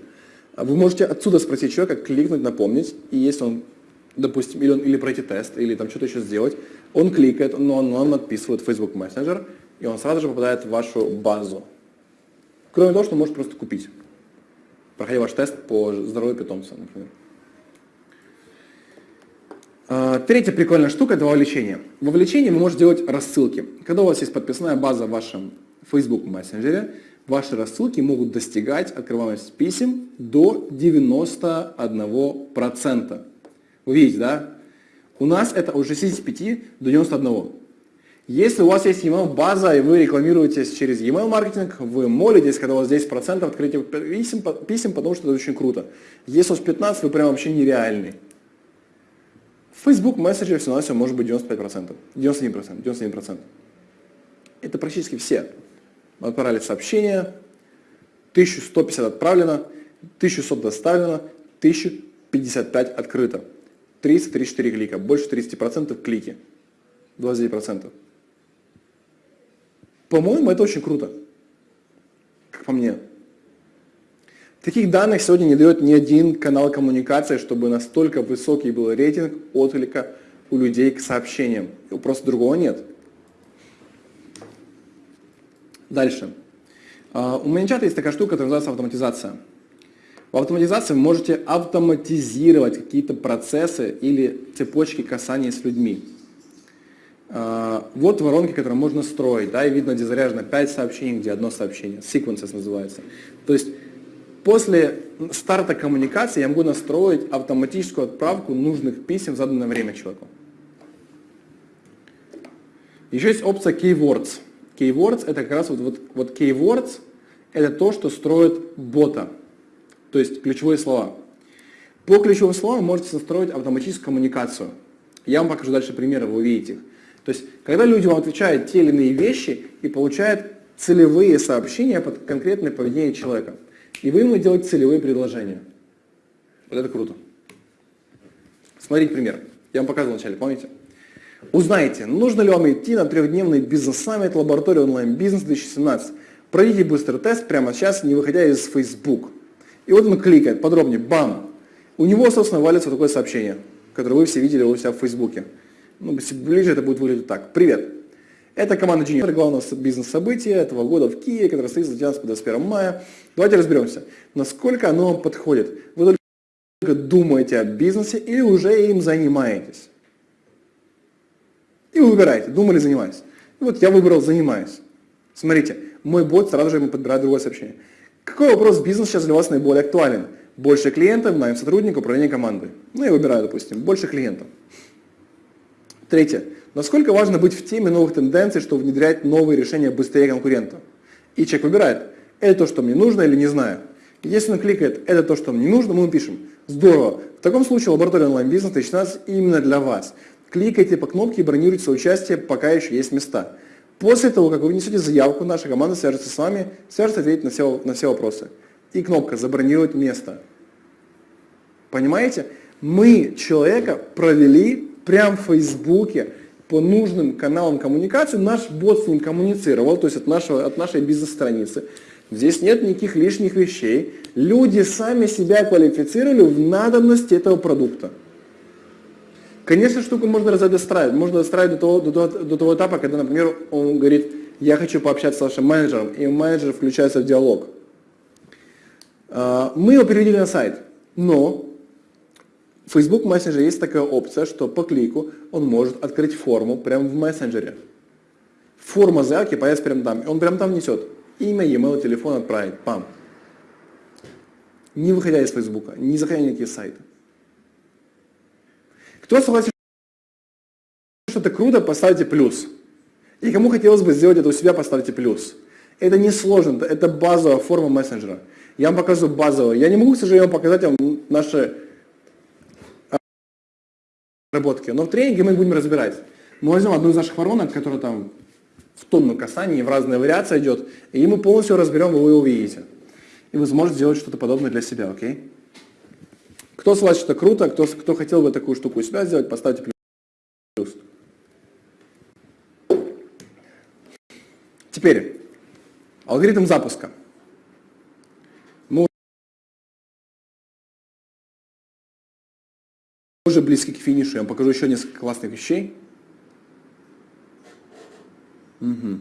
Вы можете отсюда спросить человека, кликнуть, напомнить, и если он, допустим, или, он, или пройти тест, или там что-то еще сделать, он кликает, но он, он отписывает Facebook Messenger, и он сразу же попадает в вашу базу. Кроме того, что может просто купить, проходя ваш тест по здоровью питомца, например. А, третья прикольная штука – это вовлечение. Вовлечение вы можете делать рассылки. Когда у вас есть подписная база в вашем Facebook мессенджере, ваши рассылки могут достигать открываемости писем до 91%. Вы видите, да? У нас это от 65 до 91. Если у вас есть email база и вы рекламируетесь через email маркетинг, вы молитесь, когда у вас 10% открытия писем, писем, потому что это очень круто. Если у вас 15, вы прям вообще нереальный. Facebook Messenger все на все может быть 95%, 91%, 91%. Это практически все. Мы отправили сообщение, 1150 отправлено, 1100 доставлено, 1055 открыто. 334 клика, больше 30% клики, 29%. По-моему, это очень круто, как по мне. Таких данных сегодня не дает ни один канал коммуникации, чтобы настолько высокий был рейтинг отклика у людей к сообщениям. Просто другого нет. Дальше. А, у ManyChat есть такая штука, которая называется автоматизация. В автоматизации вы можете автоматизировать какие-то процессы или цепочки касания с людьми. А, вот воронки, которые можно строить, да, и видно, где заряжено 5 сообщений, где одно сообщение, sequences называется. То есть после старта коммуникации я могу настроить автоматическую отправку нужных писем в заданное время человеку. Еще есть опция Keywords. Keywords это как раз вот, вот, вот Keywords это то, что строит бота, то есть ключевые слова. По ключевым словам можете настроить автоматическую коммуникацию. Я вам покажу дальше примеры, вы увидите их. То есть, когда люди вам отвечают те или иные вещи и получают целевые сообщения под конкретное поведение человека. И вы ему делаете целевые предложения. Вот это круто. Смотрите пример. Я вам показывал вначале, помните? Узнайте, нужно ли вам идти на трехдневный бизнес-саммит лаборатории онлайн-бизнес 2017. Пройдите быстрый тест прямо сейчас, не выходя из Facebook. И вот он кликает, подробнее, бам. У него, собственно, валится такое сообщение, которое вы все видели у себя в Фейсбуке. Ну, ближе это будет выглядеть так. Привет. Это команда Junior, главное бизнес-событие этого года в Киеве, которое состоится с 19 по 21 мая. Давайте разберемся, насколько оно вам подходит. Вы только думаете о бизнесе или уже им занимаетесь. И вы выбираете, думали, занимаюсь. И вот я выбрал занимаюсь. Смотрите, мой бот сразу же ему подбирает другое сообщение. Какой вопрос бизнеса сейчас для вас наиболее актуален? Больше клиентов, найм сотрудника, управление командой. Ну, я выбираю, допустим, больше клиентов. Третье. Насколько важно быть в теме новых тенденций, чтобы внедрять новые решения быстрее конкурентов? И человек выбирает, это то, что мне нужно или не знаю. Если он кликает, это то, что мне нужно, мы пишем, здорово. В таком случае лаборатория онлайн-бизнеса 2016 именно для вас. Кликайте по кнопке и бронируйте свое участие, пока еще есть места. После того, как вы внесете заявку, наша команда свяжется с вами, свяжется ответить на все, на все вопросы. И кнопка «Забронировать место». Понимаете? Мы человека провели прямо в Фейсбуке по нужным каналам коммуникации, наш бот с ним коммуницировал, то есть от, нашего, от нашей бизнес-страницы. Здесь нет никаких лишних вещей. Люди сами себя квалифицировали в надобности этого продукта. Конечно, штуку можно достраивать. Можно достраивать до того, до, того, до того этапа, когда, например, он говорит, я хочу пообщаться с вашим менеджером, и менеджер включается в диалог. А, мы его перевели на сайт, но в Facebook Messenger есть такая опция, что по клику он может открыть форму прямо в мессенджере. Форма заявки появится прямо там. Он прямо там несет. Имя, e-mail, телефон отправить. Пам. Не выходя из Facebook, не заходя на никакие сайты. Кто согласен, что это круто, поставьте плюс. И кому хотелось бы сделать это у себя, поставьте плюс. Это не сложно, это базовая форма мессенджера. Я вам покажу базовую. Я не могу, к сожалению, показать вам наши разработки. Но в тренинге мы будем разбирать. Мы возьмем одну из наших воронок, которая там в тонну касаний, в разные вариации идет, и мы полностью разберем, и вы увидите. И вы сможете сделать что-то подобное для себя, окей? Кто с вас что круто, кто, кто хотел бы такую штуку у себя сделать, поставьте плюс. Теперь, алгоритм запуска. Уже близки к финишу. Я вам покажу еще несколько классных вещей. Угу.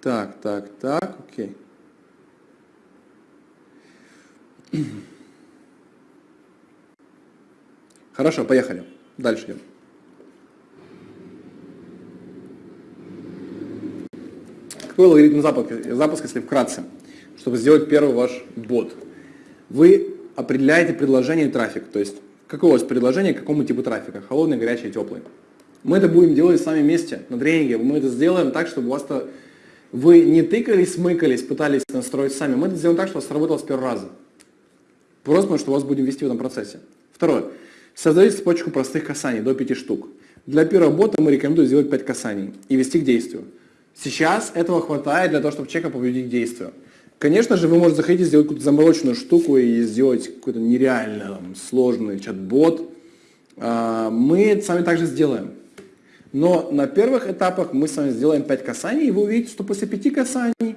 Так, так, так, окей. Хорошо, поехали. Дальше идем. Какой алгоритм запуска, запуска, если вкратце, чтобы сделать первый ваш бот? Вы определяете предложение и трафик, то есть какое у вас предложение, какому типу трафика, холодный, горячий, теплый. Мы это будем делать сами вместе на тренинге, мы это сделаем так, чтобы у вас-то вы не тыкались, смыкались, пытались настроить сами, мы это сделаем так, чтобы у вас сработало с первого раза. Просто потому, что вас будем вести в этом процессе. Второе. Создайте цепочку простых касаний до 5 штук. Для первого бота мы рекомендуем сделать 5 касаний и вести к действию. Сейчас этого хватает для того, чтобы человека побудить к действию. Конечно же, вы можете заходить и сделать какую-то замороченную штуку и сделать какой-то нереально там, сложный чат-бот. А, мы это сами также сделаем. Но на первых этапах мы с вами сделаем 5 касаний, и вы увидите, что после 5 касаний,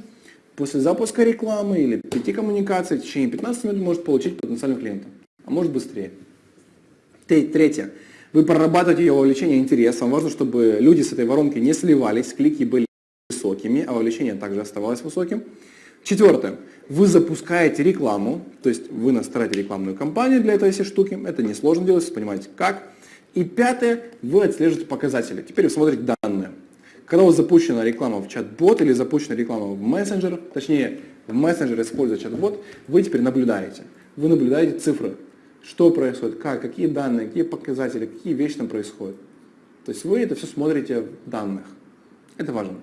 после запуска рекламы или 5 коммуникаций в течение 15 минут может получить потенциального клиента. А может быстрее. Третье. Вы прорабатываете ее вовлечение интерес. Вам важно, чтобы люди с этой воронки не сливались, клики были высокими, а вовлечение также оставалось высоким. Четвертое. Вы запускаете рекламу, то есть вы настраиваете рекламную кампанию для этой всей штуки. Это несложно делать, понимаете как. И пятое. Вы отслеживаете показатели. Теперь вы смотрите данные. Когда у вас запущена реклама в чат-бот или запущена реклама в мессенджер, точнее в мессенджер используя чат-бот, вы теперь наблюдаете. Вы наблюдаете цифры. Что происходит, как, какие данные, какие показатели, какие вещи там происходят. То есть вы это все смотрите в данных. Это важно.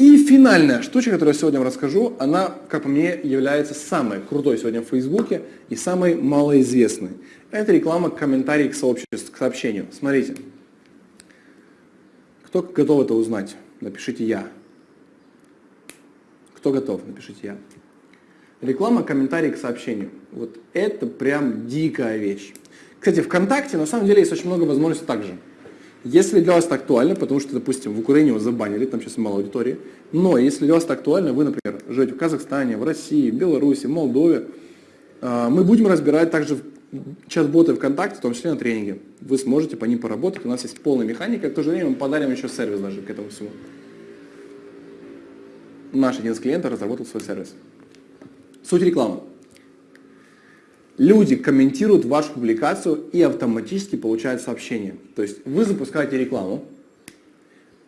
И финальная штучка, которую я сегодня вам расскажу, она, как по мне, является самой крутой сегодня в Фейсбуке и самой малоизвестной. Это реклама комментариев к к сообщению. Смотрите. Кто готов это узнать? Напишите «Я». Кто готов? Напишите «Я». Реклама, комментарий к сообщению. Вот это прям дикая вещь. Кстати, ВКонтакте на самом деле есть очень много возможностей также. Если для вас это актуально, потому что, допустим, в Украине вас забанили, там сейчас мало аудитории, но если для вас это актуально, вы, например, живете в Казахстане, в России, в Беларуси, в Молдове, а, мы будем разбирать также чат-боты ВКонтакте, в том числе на тренинге. Вы сможете по ним поработать, у нас есть полная механика, в то же время мы подарим еще сервис даже к этому всему. Наш один из клиентов разработал свой сервис. Суть рекламы. Люди комментируют вашу публикацию и автоматически получают сообщение. То есть вы запускаете рекламу.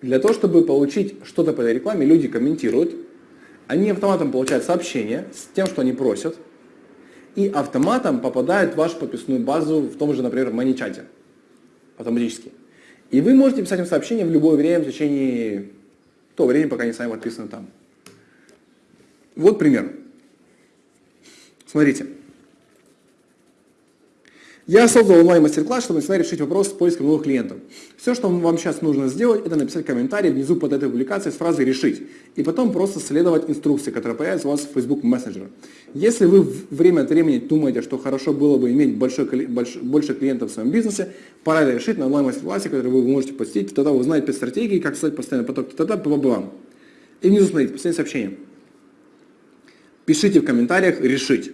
Для того, чтобы получить что-то по этой рекламе, люди комментируют. Они автоматом получают сообщение с тем, что они просят. И автоматом попадают в вашу подписную базу в том же, например, маничате. Автоматически. И вы можете писать им сообщение в любое время в течение того времени, пока они сами подписаны там. Вот пример. Смотрите. Я создал онлайн-мастер-класс, чтобы начинать решить вопрос с поиском новых клиентов. Все, что вам сейчас нужно сделать, это написать комментарий внизу под этой публикацией с фразой «решить». И потом просто следовать инструкции, которая появится у вас в Facebook Messenger. Если вы время от времени думаете, что хорошо было бы иметь большой, больш, больше клиентов в своем бизнесе, пора решить на онлайн-мастер-классе, который вы можете посетить. Тогда вы узнаете 5 стратегий, как создать постоянный поток, тогда вам. И внизу смотрите, последнее сообщение. Пишите в комментариях «решить».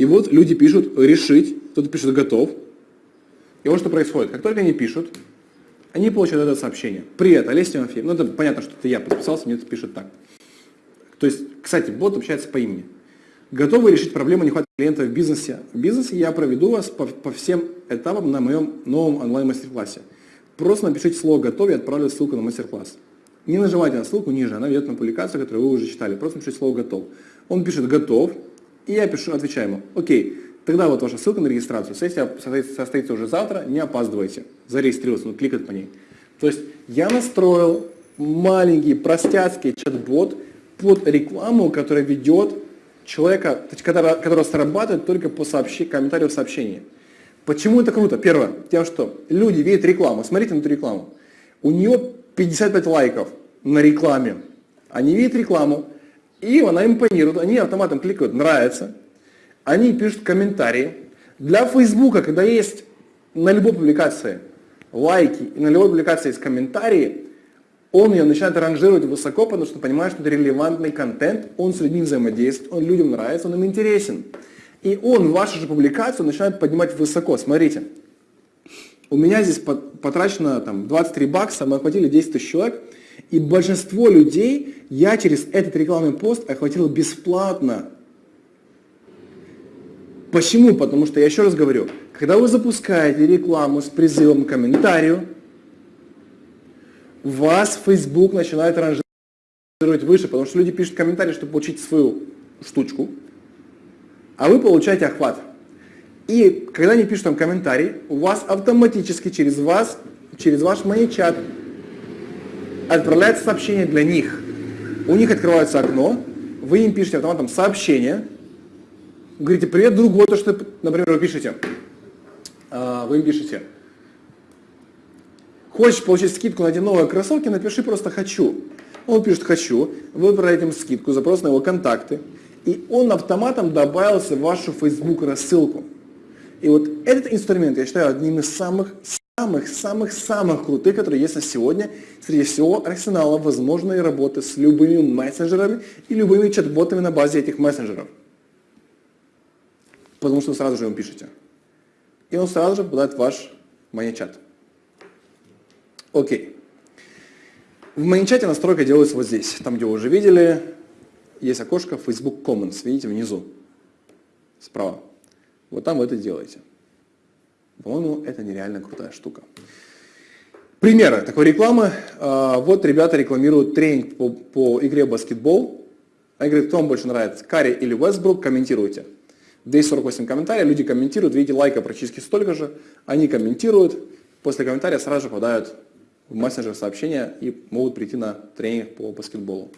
И вот люди пишут «решить», кто-то пишет «готов». И вот что происходит. Как только они пишут, они получают это сообщение. Привет, Олеся Тимофеев. Ну, это понятно, что это я подписался, мне это пишет так. То есть, кстати, бот общается по имени. Готовы решить проблему нехватки клиентов в бизнесе? В бизнесе я проведу вас по, по всем этапам на моем новом онлайн-мастер-классе. Просто напишите слово «готов» и отправлю ссылку на мастер-класс. Не нажимайте на ссылку ниже, она ведет на публикацию, которую вы уже читали. Просто напишите слово «готов». Он пишет «готов», и я пишу, отвечаю ему, окей, тогда вот ваша ссылка на регистрацию, сессия состоится уже завтра, не опаздывайте, зарегистрироваться, ну кликать по ней. То есть я настроил маленький простяцкий чат-бот под рекламу, которая ведет человека, которая, которая срабатывает только по сообщи, комментарию в сообщении. Почему это круто? Первое, тем, что люди видят рекламу, смотрите на эту рекламу. У нее 55 лайков на рекламе. Они видят рекламу, и она импонирует, они автоматом кликают «нравится», они пишут комментарии. Для Фейсбука, когда есть на любой публикации лайки и на любой публикации есть комментарии, он ее начинает ранжировать высоко, потому что понимает, что это релевантный контент, он с людьми взаимодействует, он людям нравится, он им интересен. И он вашу же публикацию начинает поднимать высоко. Смотрите, у меня здесь потрачено там, 23 бакса, мы охватили 10 тысяч человек, и большинство людей я через этот рекламный пост охватил бесплатно. Почему? Потому что, я еще раз говорю, когда вы запускаете рекламу с призывом к комментарию, вас Facebook начинает ранжировать выше, потому что люди пишут комментарии, чтобы получить свою штучку, а вы получаете охват. И когда они пишут там комментарий, у вас автоматически через вас, через ваш маничат отправляется сообщение для них. У них открывается окно, вы им пишете автоматом сообщение, говорите, привет, друг, вот то, что, например, вы пишете. А, вы им пишете, хочешь получить скидку на эти новые кроссовки, напиши просто «хочу». Он пишет «хочу», вы отправляете им скидку, запрос на его контакты, и он автоматом добавился в вашу Facebook рассылку. И вот этот инструмент я считаю одним из самых самых-самых-самых крутых, которые есть на сегодня, среди всего арсенала возможной работы с любыми мессенджерами и любыми чат-ботами на базе этих мессенджеров. Потому что вы сразу же им пишете. и он сразу же попадает в ваш маничат. Окей. В маничате настройка делается вот здесь, там, где вы уже видели, есть окошко Facebook Commons, видите, внизу, справа. Вот там вы это делаете. По-моему, это нереально крутая штука. Примеры такой рекламы. А, вот ребята рекламируют тренинг по, по игре баскетбол. Они говорят, кто вам больше нравится, Карри или Вестбрук, комментируйте. 248 комментариев, люди комментируют, видите, лайка практически столько же, они комментируют, после комментария сразу же попадают в мессенджер сообщения и могут прийти на тренинг по баскетболу.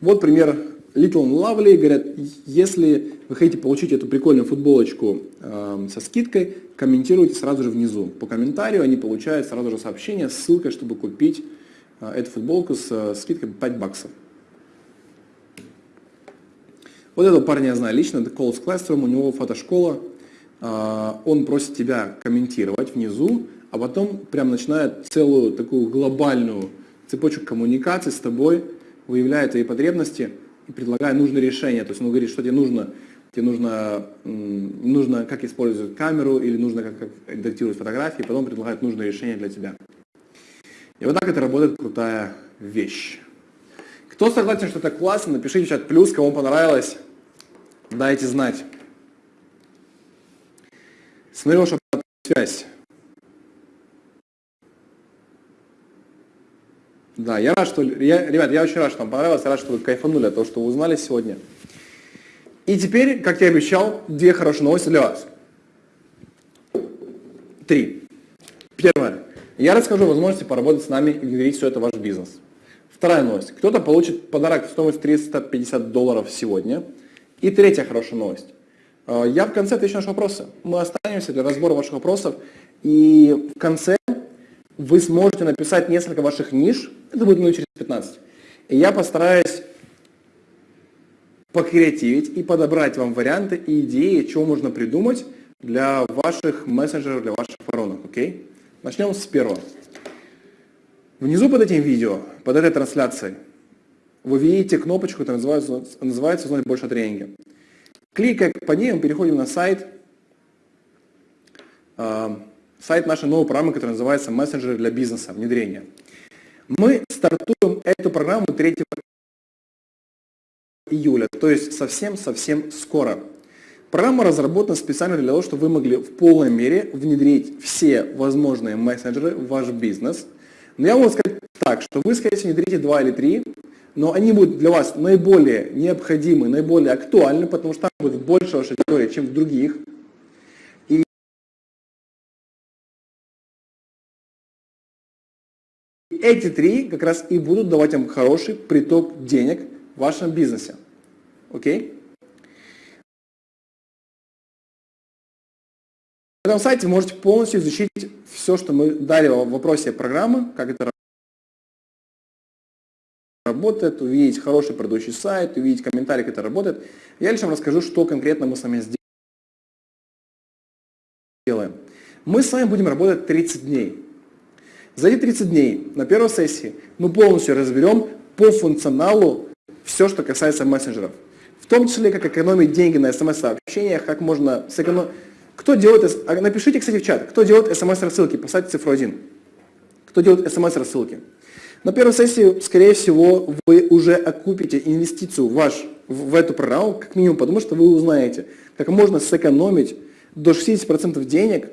Вот пример Little and Lovely, говорят, если вы хотите получить эту прикольную футболочку э, со скидкой, комментируйте сразу же внизу. По комментарию они получают сразу же сообщение с ссылкой, чтобы купить э, эту футболку с э, скидкой 5 баксов. Вот этого парня я знаю лично, это Coles Classroom, у него фотошкола. Э, он просит тебя комментировать внизу, а потом прям начинает целую такую глобальную цепочку коммуникаций с тобой, выявляет твои потребности предлагая нужное решение. То есть он говорит, что тебе нужно, тебе нужно, нужно как использовать камеру или нужно как, как редактировать фотографии, потом предлагает нужное решение для тебя. И вот так это работает крутая вещь. Кто согласен, что это классно, напишите в чат плюс, кому понравилось, дайте знать. Смотрю вашу связь. Да, я рад, что... Я, ребят, я очень рад, что вам понравилось, я рад, что вы кайфанули от того, что вы узнали сегодня. И теперь, как я обещал, две хорошие новости для вас. Три. Первое. Я расскажу возможности поработать с нами и внедрить все это в ваш бизнес. Вторая новость. Кто-то получит подарок в стоимость 350 долларов сегодня. И третья хорошая новость. Э, я в конце отвечу на ваши вопросы. Мы останемся для разбора ваших вопросов. И в конце вы сможете написать несколько ваших ниш, это будет минут через 15. И я постараюсь покреативить и подобрать вам варианты и идеи, что можно придумать для ваших мессенджеров, для ваших воронок. Окей? Начнем с первого. Внизу под этим видео, под этой трансляцией, вы видите кнопочку, которая называется, называется «Узнать больше о тренинге». Кликая по ней, мы переходим на сайт, а, сайт нашей новой программы, которая называется «Мессенджеры для бизнеса. Внедрение». Мы стартуем эту программу 3 июля, то есть совсем-совсем скоро. Программа разработана специально для того, чтобы вы могли в полной мере внедрить все возможные мессенджеры в ваш бизнес. Но я могу сказать так, что вы, скорее всего, внедрите два или три, но они будут для вас наиболее необходимы, наиболее актуальны, потому что там будет больше вашей аудитории, чем в других. Эти три как раз и будут давать вам хороший приток денег в вашем бизнесе. Окей? На этом сайте вы можете полностью изучить все, что мы дали в вопросе программы, как это работает, увидеть хороший продающий сайт, увидеть комментарии, как это работает. Я лишь вам расскажу, что конкретно мы с вами сделаем. Мы с вами будем работать 30 дней. За эти 30 дней на первой сессии мы полностью разберем по функционалу все, что касается мессенджеров. В том числе, как экономить деньги на смс-сообщениях, как можно сэкономить. Кто делает, а напишите, кстати, в чат, кто делает смс-рассылки, поставьте цифру 1. Кто делает смс-рассылки. На первой сессии, скорее всего, вы уже окупите инвестицию ваш, в эту программу, как минимум, потому что вы узнаете, как можно сэкономить до 60% денег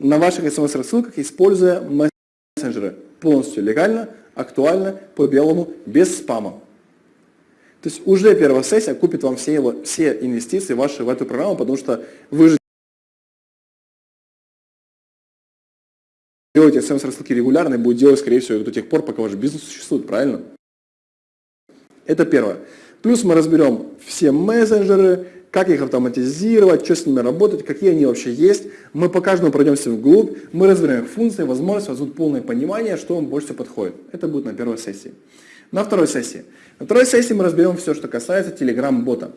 на ваших смс-рассылках, используя мессенджеры полностью легально, актуально, по белому, без спама. То есть уже первая сессия купит вам все, его, все инвестиции ваши в эту программу, потому что вы же делаете смс-рассылки регулярно и будете делать, скорее всего, до тех пор, пока ваш бизнес существует, правильно? Это первое. Плюс мы разберем все мессенджеры, как их автоматизировать, что с ними работать, какие они вообще есть. Мы по каждому пройдемся вглубь, мы разберем их функции, возможности, будет полное понимание, что вам больше всего подходит. Это будет на первой сессии. На второй сессии. На второй сессии мы разберем все, что касается Telegram-бота.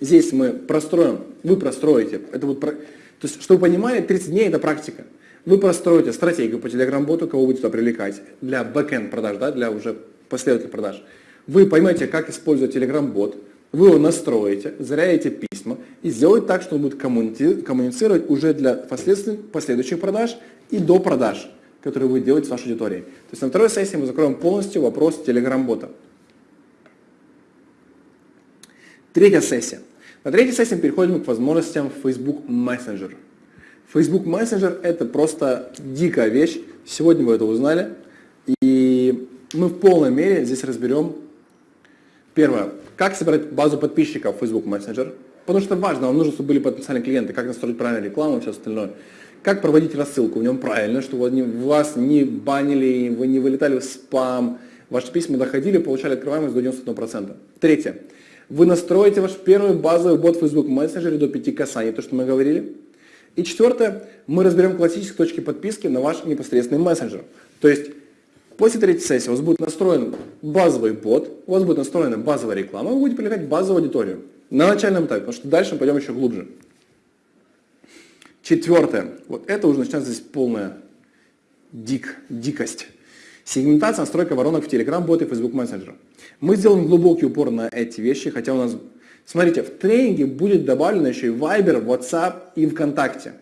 Здесь мы простроим, вы простроите, это будет, то есть, чтобы вы понимали, 30 дней это практика. Вы простроите стратегию по Telegram-боту, кого будете привлекать, для бэкенд продаж, да, для уже последовательных продаж. Вы поймете, как использовать Telegram-бот, Вы его настроите, зарядите письма и сделаете так, что он будет коммуницировать уже для последующих продаж и до продаж, которые вы делаете с вашей аудиторией. То есть на второй сессии мы закроем полностью вопрос Telegram-бота. Третья сессия. На третьей сессии переходим к возможностям Facebook Messenger. Facebook Messenger это просто дикая вещь. Сегодня вы это узнали. И мы в полной мере здесь разберем первое, как собрать базу подписчиков в Facebook Messenger. Потому что важно, вам нужно, чтобы были потенциальные клиенты, как настроить правильно рекламу и все остальное. Как проводить рассылку в нем правильно, чтобы вас не банили, вы не вылетали в спам, ваши письма доходили, получали открываемость до 91%. Третье. Вы настроите ваш первый базовый бот Facebook Messenger до 5 касаний, то, что мы говорили. И четвертое, мы разберем классические точки подписки на ваш непосредственный мессенджер. То есть после третьей сессии у вас будет настроен базовый бот, у вас будет настроена базовая реклама, вы будете привлекать базовую аудиторию на начальном этапе, потому что дальше мы пойдем еще глубже. Четвертое, вот это уже начинается здесь полная дик, дикость. Сегментация, настройка воронок в Telegram, боты и Facebook Messenger. Мы сделаем глубокий упор на эти вещи, хотя у нас, смотрите, в тренинге будет добавлено еще и Viber, WhatsApp и ВКонтакте.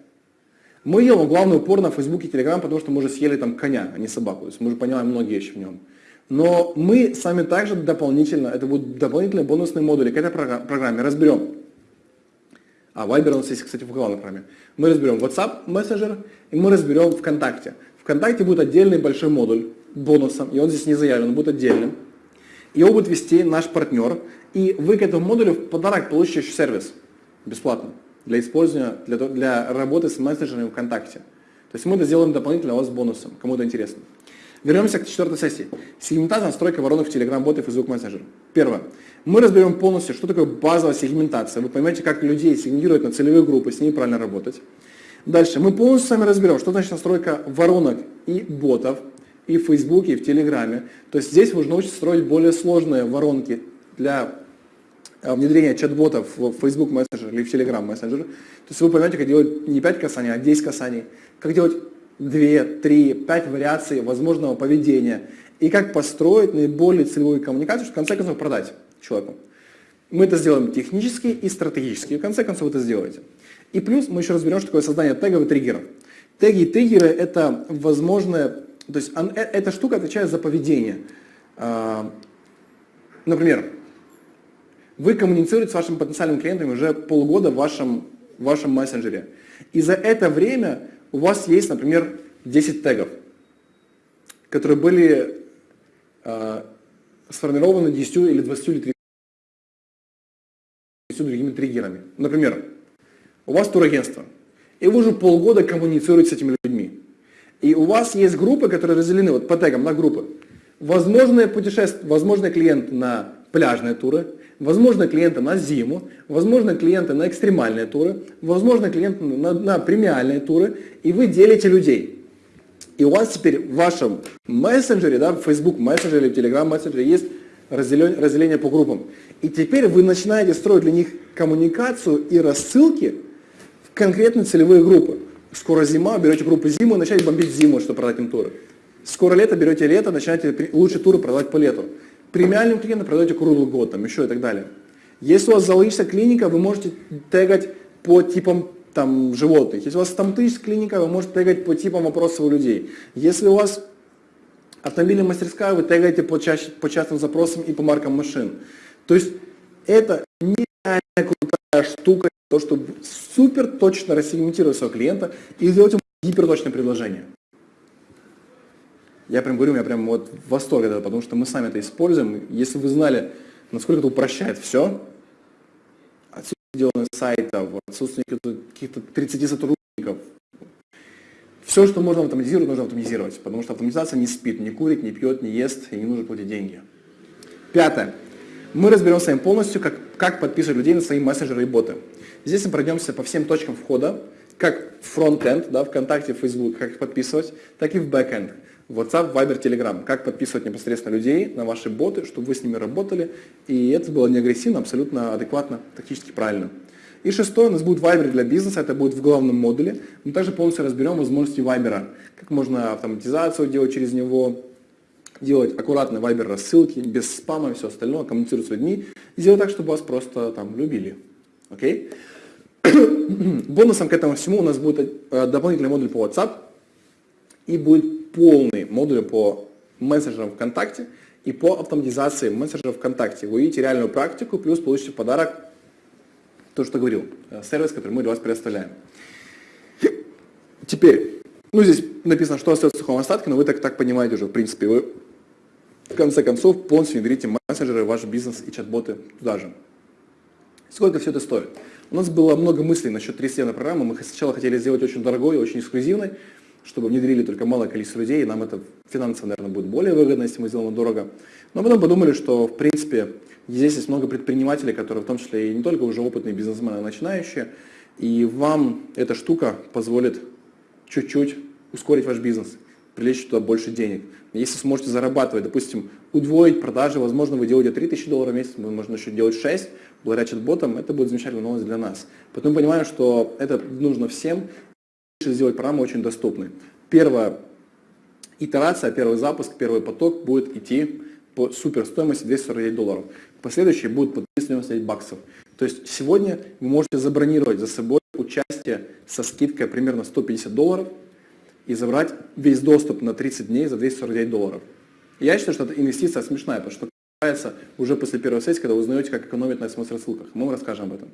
Мы делаем главный упор на Facebook и Telegram, потому что мы уже съели там коня, а не собаку. То есть мы уже понимаем многие вещи в нем. Но мы сами также дополнительно, это будут дополнительные бонусные модули к этой программе, разберем. А Viber у нас есть, кстати, в главной программе. Мы разберем WhatsApp, Messenger, и мы разберем ВКонтакте. ВКонтакте будет отдельный большой модуль бонусом, и он здесь не заявлен, он будет отдельным. Его будет вести наш партнер, и вы к этому модулю в подарок получите еще сервис бесплатно для использования, для, для работы с мессенджерами ВКонтакте. То есть мы это сделаем дополнительно у вас бонусом, кому это интересно. Вернемся к четвертой сессии. Сегментация, настройка воронок в Telegram, боты, Facebook Messenger. Первое. Мы разберем полностью, что такое базовая сегментация. Вы поймете, как людей сегментировать на целевые группы, с ними правильно работать. Дальше. Мы полностью с вами разберем, что значит настройка воронок и ботов и в Фейсбуке, и в Телеграме. То есть здесь вы научитесь строить более сложные воронки для э, внедрения чат-ботов в Facebook Messenger или в Telegram Messenger. То есть вы поймете, как делать не 5 касаний, а 10 касаний. Как делать 2, 3, 5 вариаций возможного поведения. И как построить наиболее целевую коммуникацию, чтобы в конце концов продать человеку. Мы это сделаем технически и стратегически. И в конце концов вы это сделаете. И плюс мы еще разберем, что такое создание тегов и триггеров. Теги и триггеры – это возможное то есть э, эта штука отвечает за поведение. А, например, вы коммуницируете с вашими потенциальными клиентами уже полгода в вашем, в вашем мессенджере. И за это время у вас есть, например, 10 тегов, которые были э, сформированы 10 или 20 или 30 другими триггерами. Например, у вас турагентство, и вы уже полгода коммуницируете с этими людьми. И у вас есть группы, которые разделены вот по тегам на группы. Возможные путешествия, возможные клиенты на пляжные туры, возможно клиенты на зиму, возможно клиенты на экстремальные туры, возможно клиенты на, на премиальные туры, и вы делите людей. И у вас теперь в вашем мессенджере, да, в Facebook мессенджере, в Telegram мессенджере есть разделение, разделение по группам. И теперь вы начинаете строить для них коммуникацию и рассылки в конкретные целевые группы. Скоро зима, берете группу зиму, начинаете бомбить зиму, чтобы продать им туры. Скоро лето, берете лето, начинаете лучшие туры продавать по лету. Премиальным клиентам продаете круглый год, там еще и так далее. Если у вас зоологическая клиника, вы можете тегать по типам там, животных. Если у вас стоматологическая клиника, вы можете тегать по типам вопросов у людей. Если у вас автомобильная мастерская, вы тегаете по, чаще, по частным запросам и по маркам машин. То есть это нереально крутая штука, то, чтобы супер точно рассегментировать своего клиента и сделать ему гиперточное предложение. Я прям говорю, меня прям вот восторг от этого, потому что мы сами это используем. Если вы знали, насколько это упрощает все, отсутствие сделанных сайтов, отсутствие каких-то 30 сотрудников, все, что можно автоматизировать, нужно автоматизировать, потому что автоматизация не спит, не курит, не пьет, не ест и не нужно платить деньги. Пятое. Мы разберем с вами полностью, как, как подписывать людей на свои мессенджеры и боты. Здесь мы пройдемся по всем точкам входа, как в фронт-энд, да, ВКонтакте, Facebook, как их подписывать, так и в бэк-энд. WhatsApp, Viber, Telegram. Как подписывать непосредственно людей на ваши боты, чтобы вы с ними работали. И это было не агрессивно, абсолютно адекватно, тактически правильно. И шестое, у нас будет Viber для бизнеса, это будет в главном модуле. Мы также полностью разберем возможности Viber. Как можно автоматизацию делать через него, делать аккуратные вайбер рассылки, без спама и все остальное, коммуницировать с людьми, и сделать так, чтобы вас просто там любили. Окей? Бонусом к этому всему у нас будет э, дополнительный модуль по WhatsApp и будет полный модуль по мессенджерам ВКонтакте и по автоматизации мессенджеров ВКонтакте. Вы увидите реальную практику, плюс получите в подарок то, что говорил, э, сервис, который мы для вас предоставляем. Теперь, ну здесь написано, что остается в сухом остатке, но вы так, так понимаете уже, в принципе, вы в конце концов полностью внедрите мессенджеры, ваш бизнес и чат-боты туда же. Сколько все это стоит? У нас было много мыслей насчет трехстенной программы. Мы сначала хотели сделать очень дорогой, очень эксклюзивной, чтобы внедрили только малое количество людей, и нам это финансово, наверное, будет более выгодно, если мы сделаем дорого. Но потом подумали, что, в принципе, здесь есть много предпринимателей, которые в том числе и не только уже опытные бизнесмены, а начинающие, и вам эта штука позволит чуть-чуть ускорить ваш бизнес, привлечь туда больше денег. Если сможете зарабатывать, допустим, удвоить продажи, возможно, вы делаете 3000 долларов в месяц, можно еще делать 6, благодаря чат-ботам, это будет замечательная новость для нас. Поэтому понимаем, что это нужно всем, сделать программу очень доступной. Первая итерация, первый запуск, первый поток будет идти по супер стоимости 249 долларов. Последующие будут по 399 баксов. То есть сегодня вы можете забронировать за собой участие со скидкой примерно 150 долларов и забрать весь доступ на 30 дней за 249 долларов. Я считаю, что эта инвестиция смешная, потому что окупается уже после первой сессии, когда вы узнаете, как экономить на смс-рассылках. Мы вам расскажем об этом.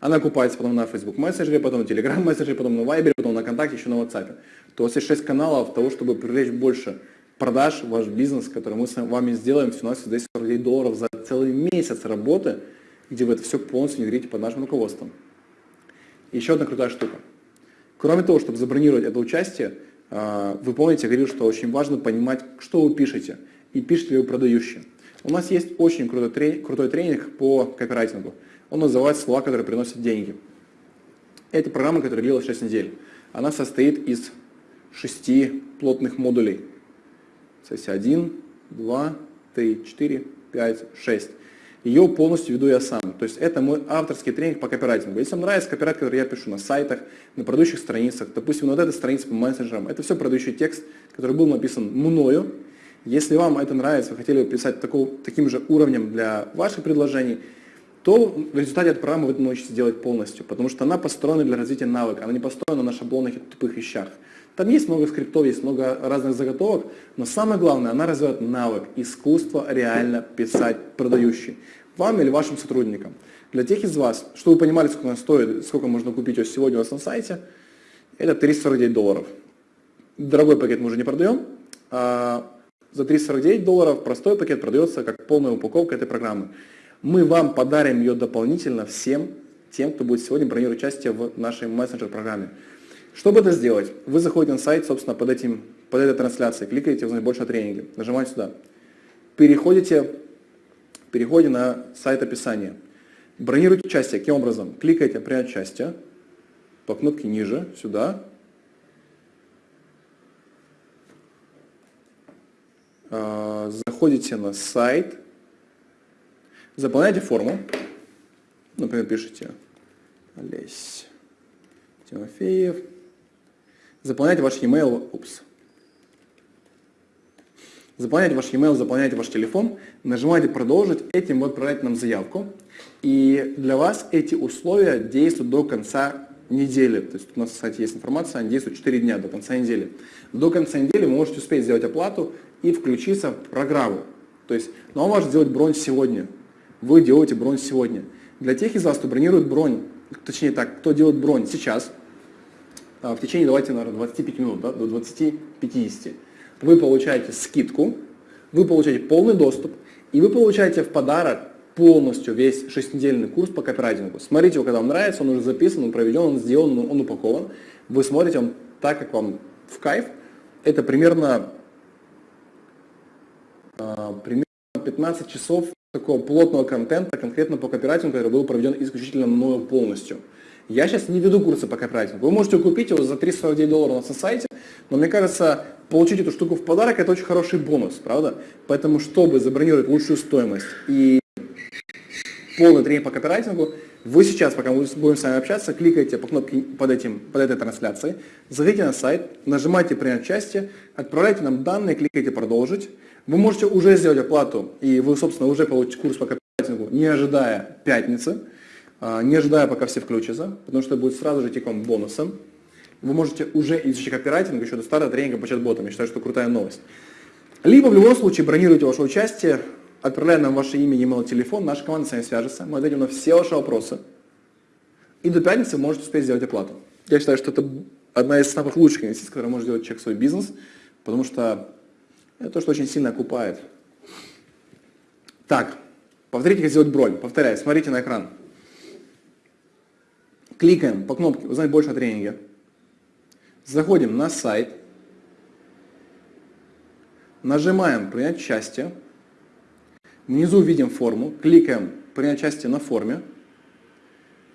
Она окупается потом на Facebook мессенджере, потом на Telegram мессенджере, потом на Viber, потом на ВКонтакте, еще на WhatsApp. То у вас есть 6 каналов того, чтобы привлечь больше продаж ваш бизнес, который мы с вами сделаем в 249 долларов за целый месяц работы, где вы это все полностью внедрите под нашим руководством. Еще одна крутая штука. Кроме того, чтобы забронировать это участие, а, вы помните, я говорил, что очень важно понимать, что вы пишете, и пишете ли вы продающие. У нас есть очень крутой, тренинг, крутой тренинг по копирайтингу. Он называется «Слова, которые приносят деньги». Это программа, которая длилась 6 недель. Она состоит из шести плотных модулей. Сессия 1, 2, 3, 4, 5, 6. Ее полностью веду я сам. То есть это мой авторский тренинг по копирайтингу. Если вам нравится копирайт, который я пишу на сайтах, на продающих страницах, допустим, вот эта страница по мессенджерам, это все продающий текст, который был написан мною. Если вам это нравится, вы хотели бы писать такого, таким же уровнем для ваших предложений, то в результате этой программы вы научитесь делать полностью, потому что она построена для развития навыка, она не построена на шаблонных и тупых вещах. Там есть много скриптов, есть много разных заготовок, но самое главное, она развивает навык, искусство реально писать продающий. Вам или вашим сотрудникам. Для тех из вас, чтобы вы понимали, сколько она стоит, сколько можно купить ее сегодня у вас на сайте, это 349 долларов. Дорогой пакет мы уже не продаем, а за 349 долларов простой пакет продается как полная упаковка этой программы мы вам подарим ее дополнительно всем тем, кто будет сегодня бронировать участие в нашей мессенджер-программе. Чтобы это сделать, вы заходите на сайт, собственно, под, этим, под этой трансляцией, кликаете «Узнать больше о тренинге», нажимаете сюда, переходите, переходите на сайт описания, бронируйте участие. Каким образом? Кликаете «Принять участие», по кнопке ниже, сюда, а, заходите на сайт, Заполняйте форму. Например, пишите Олесь Тимофеев. Заполняйте ваш e-mail. Упс. Заполняйте ваш e-mail, заполняйте ваш телефон, нажимаете «Продолжить», этим вы отправляете нам заявку. И для вас эти условия действуют до конца недели. То есть у нас, кстати, есть информация, они действуют 4 дня до конца недели. До конца недели вы можете успеть сделать оплату и включиться в программу. То есть, но он может сделать бронь сегодня вы делаете бронь сегодня. Для тех из вас, кто бронирует бронь, точнее так, кто делает бронь сейчас, а, в течение, давайте, наверное, 25 минут, да, до 20-50, вы получаете скидку, вы получаете полный доступ, и вы получаете в подарок полностью весь шестинедельный курс по копирайтингу. Смотрите его, когда вам нравится, он уже записан, он проведен, он сделан, он упакован. Вы смотрите он так, как вам в кайф. Это примерно, э, примерно 15 часов такого плотного контента конкретно по копирайтингу, который был проведен исключительно мною полностью. Я сейчас не веду курсы по копирайтингу. Вы можете купить его за 349 долларов на сайте, но мне кажется, получить эту штуку в подарок это очень хороший бонус, правда? Поэтому, чтобы забронировать лучшую стоимость и полный тренинг по копирайтингу, Вы сейчас, пока мы будем с вами общаться, кликайте по кнопке под, этим, под этой трансляцией, заходите на сайт, нажимайте «Принять участие», отправляйте нам данные, кликайте «Продолжить». Вы можете уже сделать оплату, и вы, собственно, уже получите курс по копирайтингу, не ожидая пятницы, а, не ожидая, пока все включатся, потому что это будет сразу же тиком бонусом. Вы можете уже изучить копирайтинг еще до старта тренинга по чат-ботам. Я считаю, что крутая новость. Либо в любом случае бронируйте ваше участие, отправляя нам ваше имя, e-mail, телефон, наша команда с вами свяжется, мы ответим на все ваши вопросы. И до пятницы можете успеть сделать оплату. Я считаю, что это одна из самых лучших инвестиций, которые может сделать человек в свой бизнес, потому что это то, что очень сильно окупает. Так, повторите, как сделать бронь. Повторяю, смотрите на экран. Кликаем по кнопке «Узнать больше о тренинге». Заходим на сайт. Нажимаем «Принять участие». Внизу видим форму, кликаем «Принять участие на форме».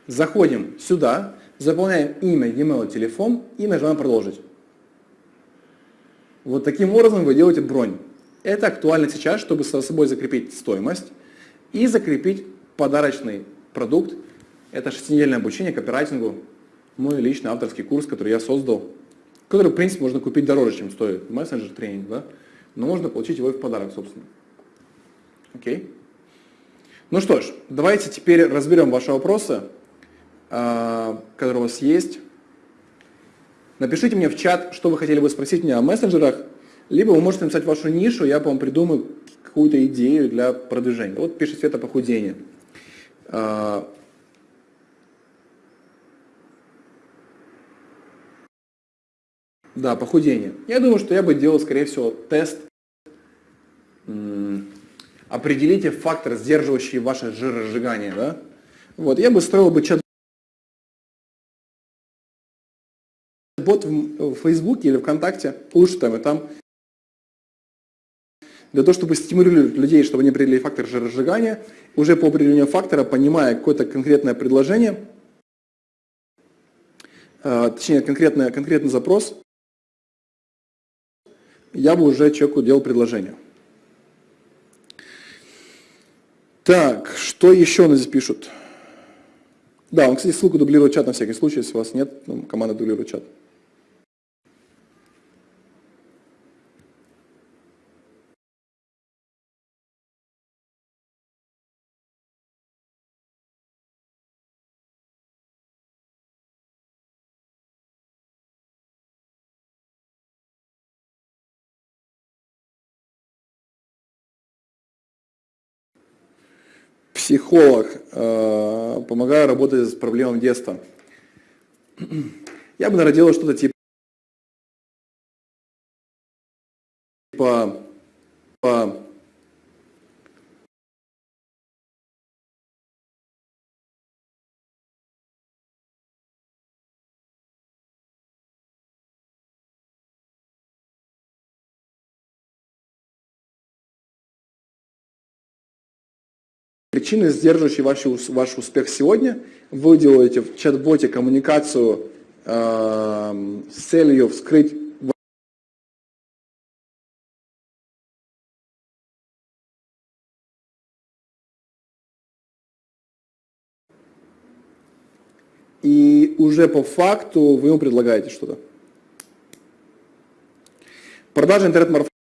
Заходим сюда, заполняем имя, e-mail, телефон и нажимаем «Продолжить». Вот таким образом вы делаете бронь. Это актуально сейчас, чтобы со собой закрепить стоимость и закрепить подарочный продукт. Это шестинедельное обучение копирайтингу, мой личный авторский курс, который я создал, который, в принципе, можно купить дороже, чем стоит мессенджер тренинг, да? но можно получить его и в подарок, собственно. Окей? Ну что ж, давайте теперь разберем ваши вопросы, а, которые у вас есть. Напишите мне в чат, что вы хотели бы спросить меня о мессенджерах, либо вы можете написать вашу нишу, я вам придумаю какую-то идею для продвижения. Вот пишет Света похудение. А, да, похудение. Я думаю, что я бы делал, скорее всего, тест определите фактор, сдерживающий ваше жиросжигание. Да? Вот, я бы строил бы чат бот в Фейсбуке или ВКонтакте, лучше там и там, для того, чтобы стимулировать людей, чтобы они определили фактор жиросжигания, уже по определению фактора, понимая какое-то конкретное предложение, э, точнее конкретный, конкретный запрос, я бы уже человеку делал предложение. Так, что еще нас здесь пишут? Да, он, кстати, ссылку дублирует чат на всякий случай, если у вас нет, ну, команда дублирует чат. Психолог, э, помогаю работать с проблемами детства. Я бы, наверное, что-то типа Причины, сдерживающие ваш, ваш успех сегодня, вы делаете в чат-боте коммуникацию э, с целью вскрыть и уже по факту вы ему предлагаете что-то. Продажа интернет-марафона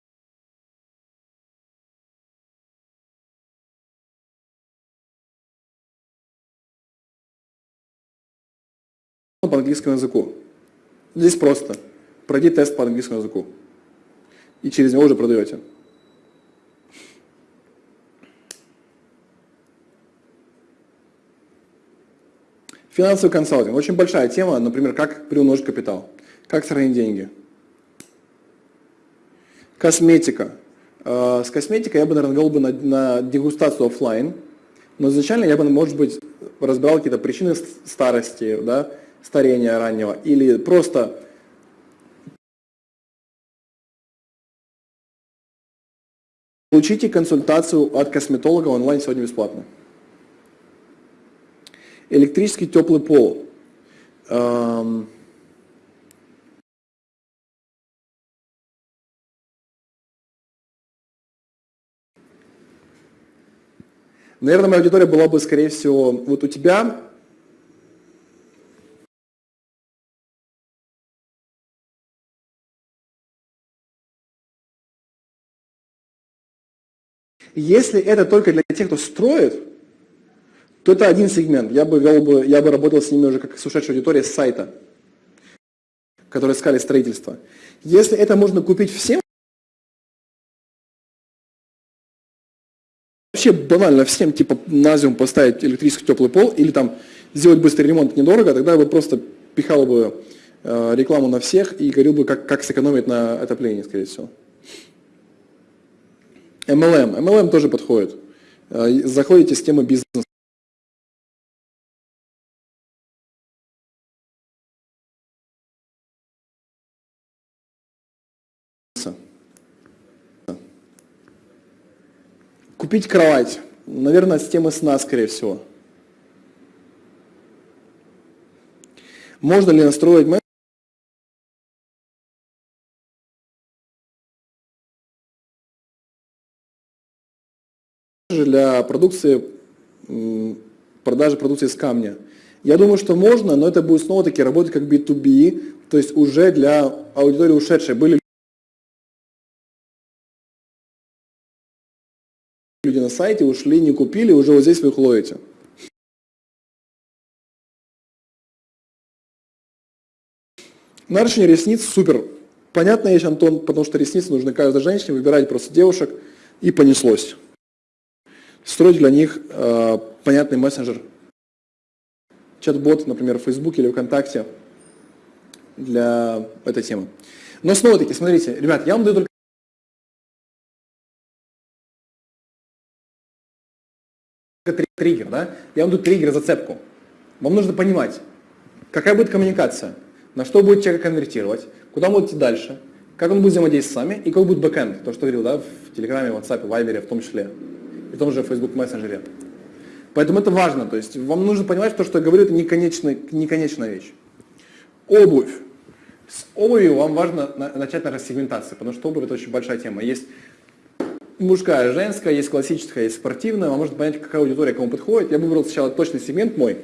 английскому языку. Здесь просто. Пройди тест по английскому языку. И через него уже продаете. Финансовый консалтинг. Очень большая тема, например, как приумножить капитал, как сохранить деньги. Косметика. Э, с косметикой я бы, наверное, вел бы на, на дегустацию офлайн, но изначально я бы, может быть, разбирал какие-то причины старости, да, старения раннего, или просто Получите консультацию от косметолога онлайн сегодня бесплатно. Электрический теплый пол. Эм... Наверное, моя аудитория была бы, скорее всего, вот у тебя Если это только для тех, кто строит, то это один сегмент. Я бы, вел бы, я бы работал с ними уже как с ушедшей аудиторией с сайта, которые искали строительство. Если это можно купить всем, вообще банально всем, типа на зиму поставить электрический теплый пол или там сделать быстрый ремонт недорого, тогда я бы просто пихал бы э, рекламу на всех и говорил бы, как, как сэкономить на отоплении, скорее всего. MLM. MLM тоже подходит. Э, заходите с темы бизнеса. Купить кровать. Наверное, с темы сна, скорее всего. Можно ли настроить для продукции, продажи продукции из камня. Я думаю, что можно, но это будет снова-таки работать как B2B, то есть уже для аудитории ушедшей. Были люди на сайте, ушли, не купили, уже вот здесь вы их ловите. Наращивание ресниц супер. Понятная вещь, Антон, потому что ресницы нужны каждой женщине, выбирать просто девушек, и понеслось строить для них э, понятный мессенджер, чат-бот, например, в Facebook или ВКонтакте для этой темы. Но снова-таки, смотрите, ребят, я вам даю только триггер, да? Я вам даю триггер, зацепку. Вам нужно понимать, какая будет коммуникация, на что будет человек конвертировать, куда он будет идти дальше, как он будет взаимодействовать с вами и какой будет бэкэнд, то, что говорил, да, в Телеграме, WhatsApp, Viber в том числе и том же Facebook Messenger. Поэтому это важно, то есть вам нужно понимать, что, что я говорю, это не, конечная, не конечная вещь. Обувь. С обувью вам важно начать на рассегментации, потому что обувь это очень большая тема. Есть мужская, женская, есть классическая, есть спортивная, вам нужно понять, какая аудитория кому подходит. Я выбрал сначала точный сегмент мой,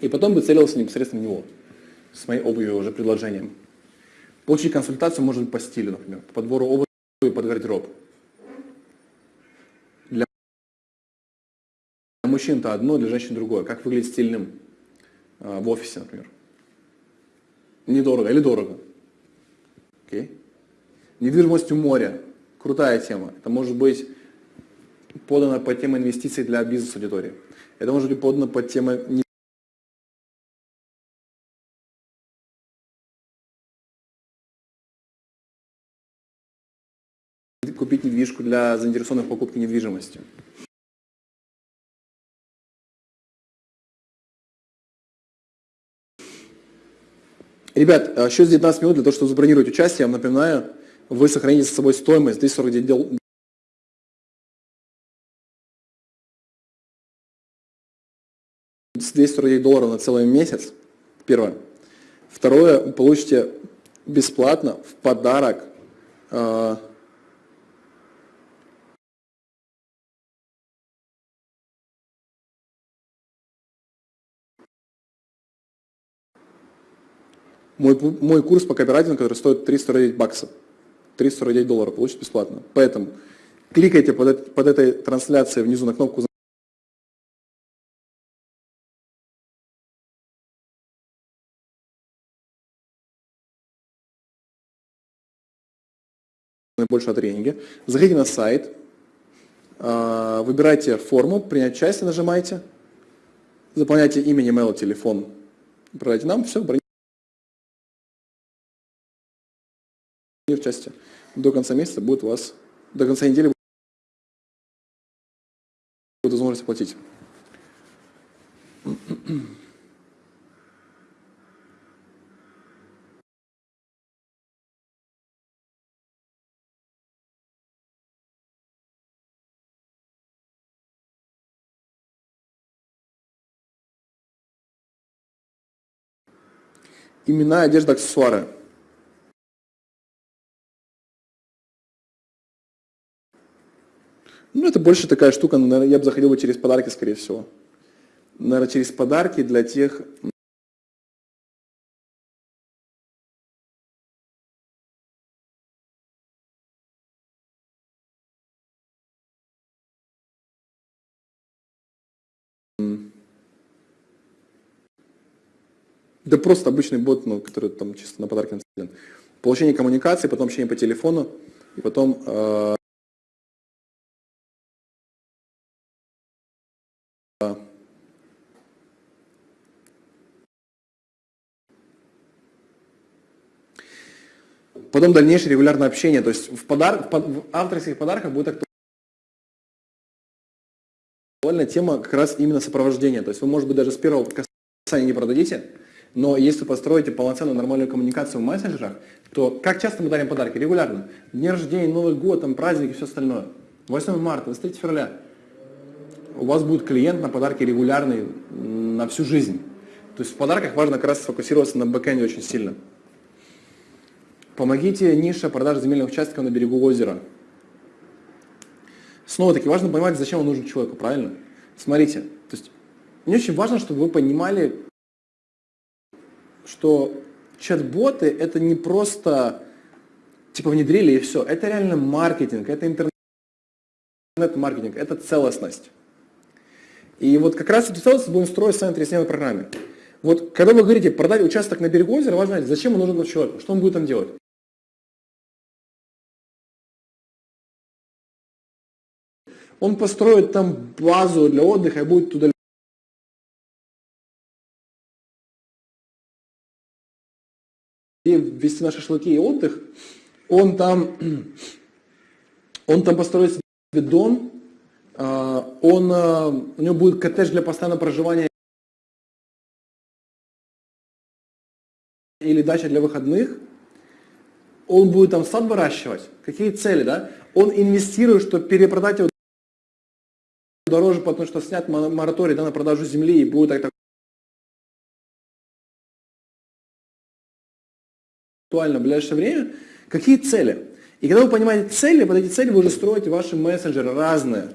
и потом бы целился непосредственно в него, с моей обувью уже предложением. Получить консультацию может быть по стилю, например, по подбору обуви под гардероб. Для мужчин-то одно, для женщин другое. Как выглядеть стильным э, в офисе, например. Недорого или дорого. Okay. Недвижимость у моря. Крутая тема. Это может быть подано под тему инвестиций для бизнес-аудитории. Это может быть подано под тему купить недвижку для заинтересованных в покупке недвижимости. Ребят, а еще 19 минут для того, чтобы забронировать участие. Я вам напоминаю, вы сохраните с собой стоимость 249 дел... долларов на целый месяц. Первое. Второе, получите бесплатно в подарок э, Мой, мой курс по копирайтингу, который стоит 349 баксов, 349 долларов, получите бесплатно. Поэтому кликайте под, под этой трансляцией внизу на кнопку больше о тренинге. Заходите на сайт, а, выбирайте форму, принять участие нажимайте, заполняйте имя, email, телефон, отправляйте нам, все, в части до конца месяца будет у вас, до конца недели будет возможность оплатить. Имена, одежда, аксессуары. Ну, это больше такая штука, ну, наверное, я бы заходил бы через подарки, скорее всего. Наверное, через подарки для тех... Да просто обычный бот, ну, который там чисто на подарки нацелен. Получение коммуникации, потом общение по телефону, и потом... Э Потом дальнейшее регулярное общение. То есть в, подар... в авторских подарках будет актуальная тема как раз именно сопровождения. То есть вы, может быть, даже с первого касания не продадите, но если построите полноценную нормальную коммуникацию в мессенджерах, то как часто мы дарим подарки? Регулярно. Дни рождения, Новый год, там, праздники все остальное. 8 марта, 23 февраля. У вас будет клиент на подарки регулярный на всю жизнь. То есть в подарках важно как раз сфокусироваться на бэкэнде очень сильно. Помогите нише продажи земельных участков на берегу озера. Снова-таки важно понимать, зачем он нужен человеку, правильно? Смотрите, то есть мне очень важно, чтобы вы понимали, что чат-боты это не просто типа внедрили и все. Это реально маркетинг, это интернет-маркетинг, это целостность. И вот как раз эту целостность будем строить в своей трясневой программе. Вот когда вы говорите продать участок на берегу озера, важно знать, зачем он нужен человеку, что он будет там делать. Он построит там базу для отдыха и будет туда вести на шашлыки и отдых, он там, он там построит себе дом, а, он, а, у него будет коттедж для постоянного проживания или дача для выходных, он будет там сад выращивать. Какие цели, да? Он инвестирует, чтобы перепродать его дороже, потому что снят мораторий да, на продажу земли и будет так, актуально в ближайшее время. Какие цели? И когда вы понимаете цели, под эти цели вы уже строите ваши мессенджеры разные.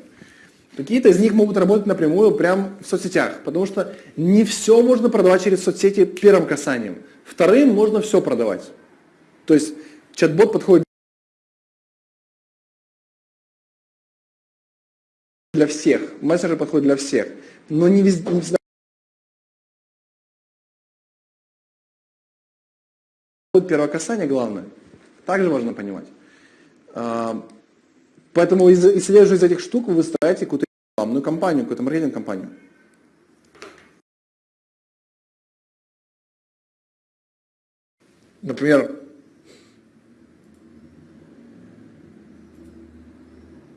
Какие-то из них могут работать напрямую прямо в соцсетях, потому что не все можно продавать через соцсети первым касанием. Вторым можно все продавать. То есть чат-бот подходит для всех. Мессенджер подходит для всех. Но не везде, не всегда первое касание главное. Также важно понимать. А, поэтому, исходя из этих штук, вы выстраиваете какую-то рекламную компанию, какую-то маркетинг-компанию. Например,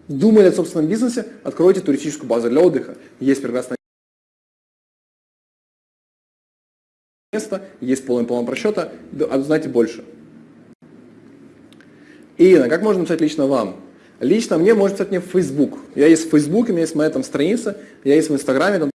Думали о собственном бизнесе, откройте туристическую базу для отдыха. Есть прекрасное место, есть полный план просчета, знаете больше. Ирина, как можно написать лично вам? Лично мне можно писать мне в Facebook. Я есть в Facebook, у меня есть моя там страница, я есть в Инстаграме, там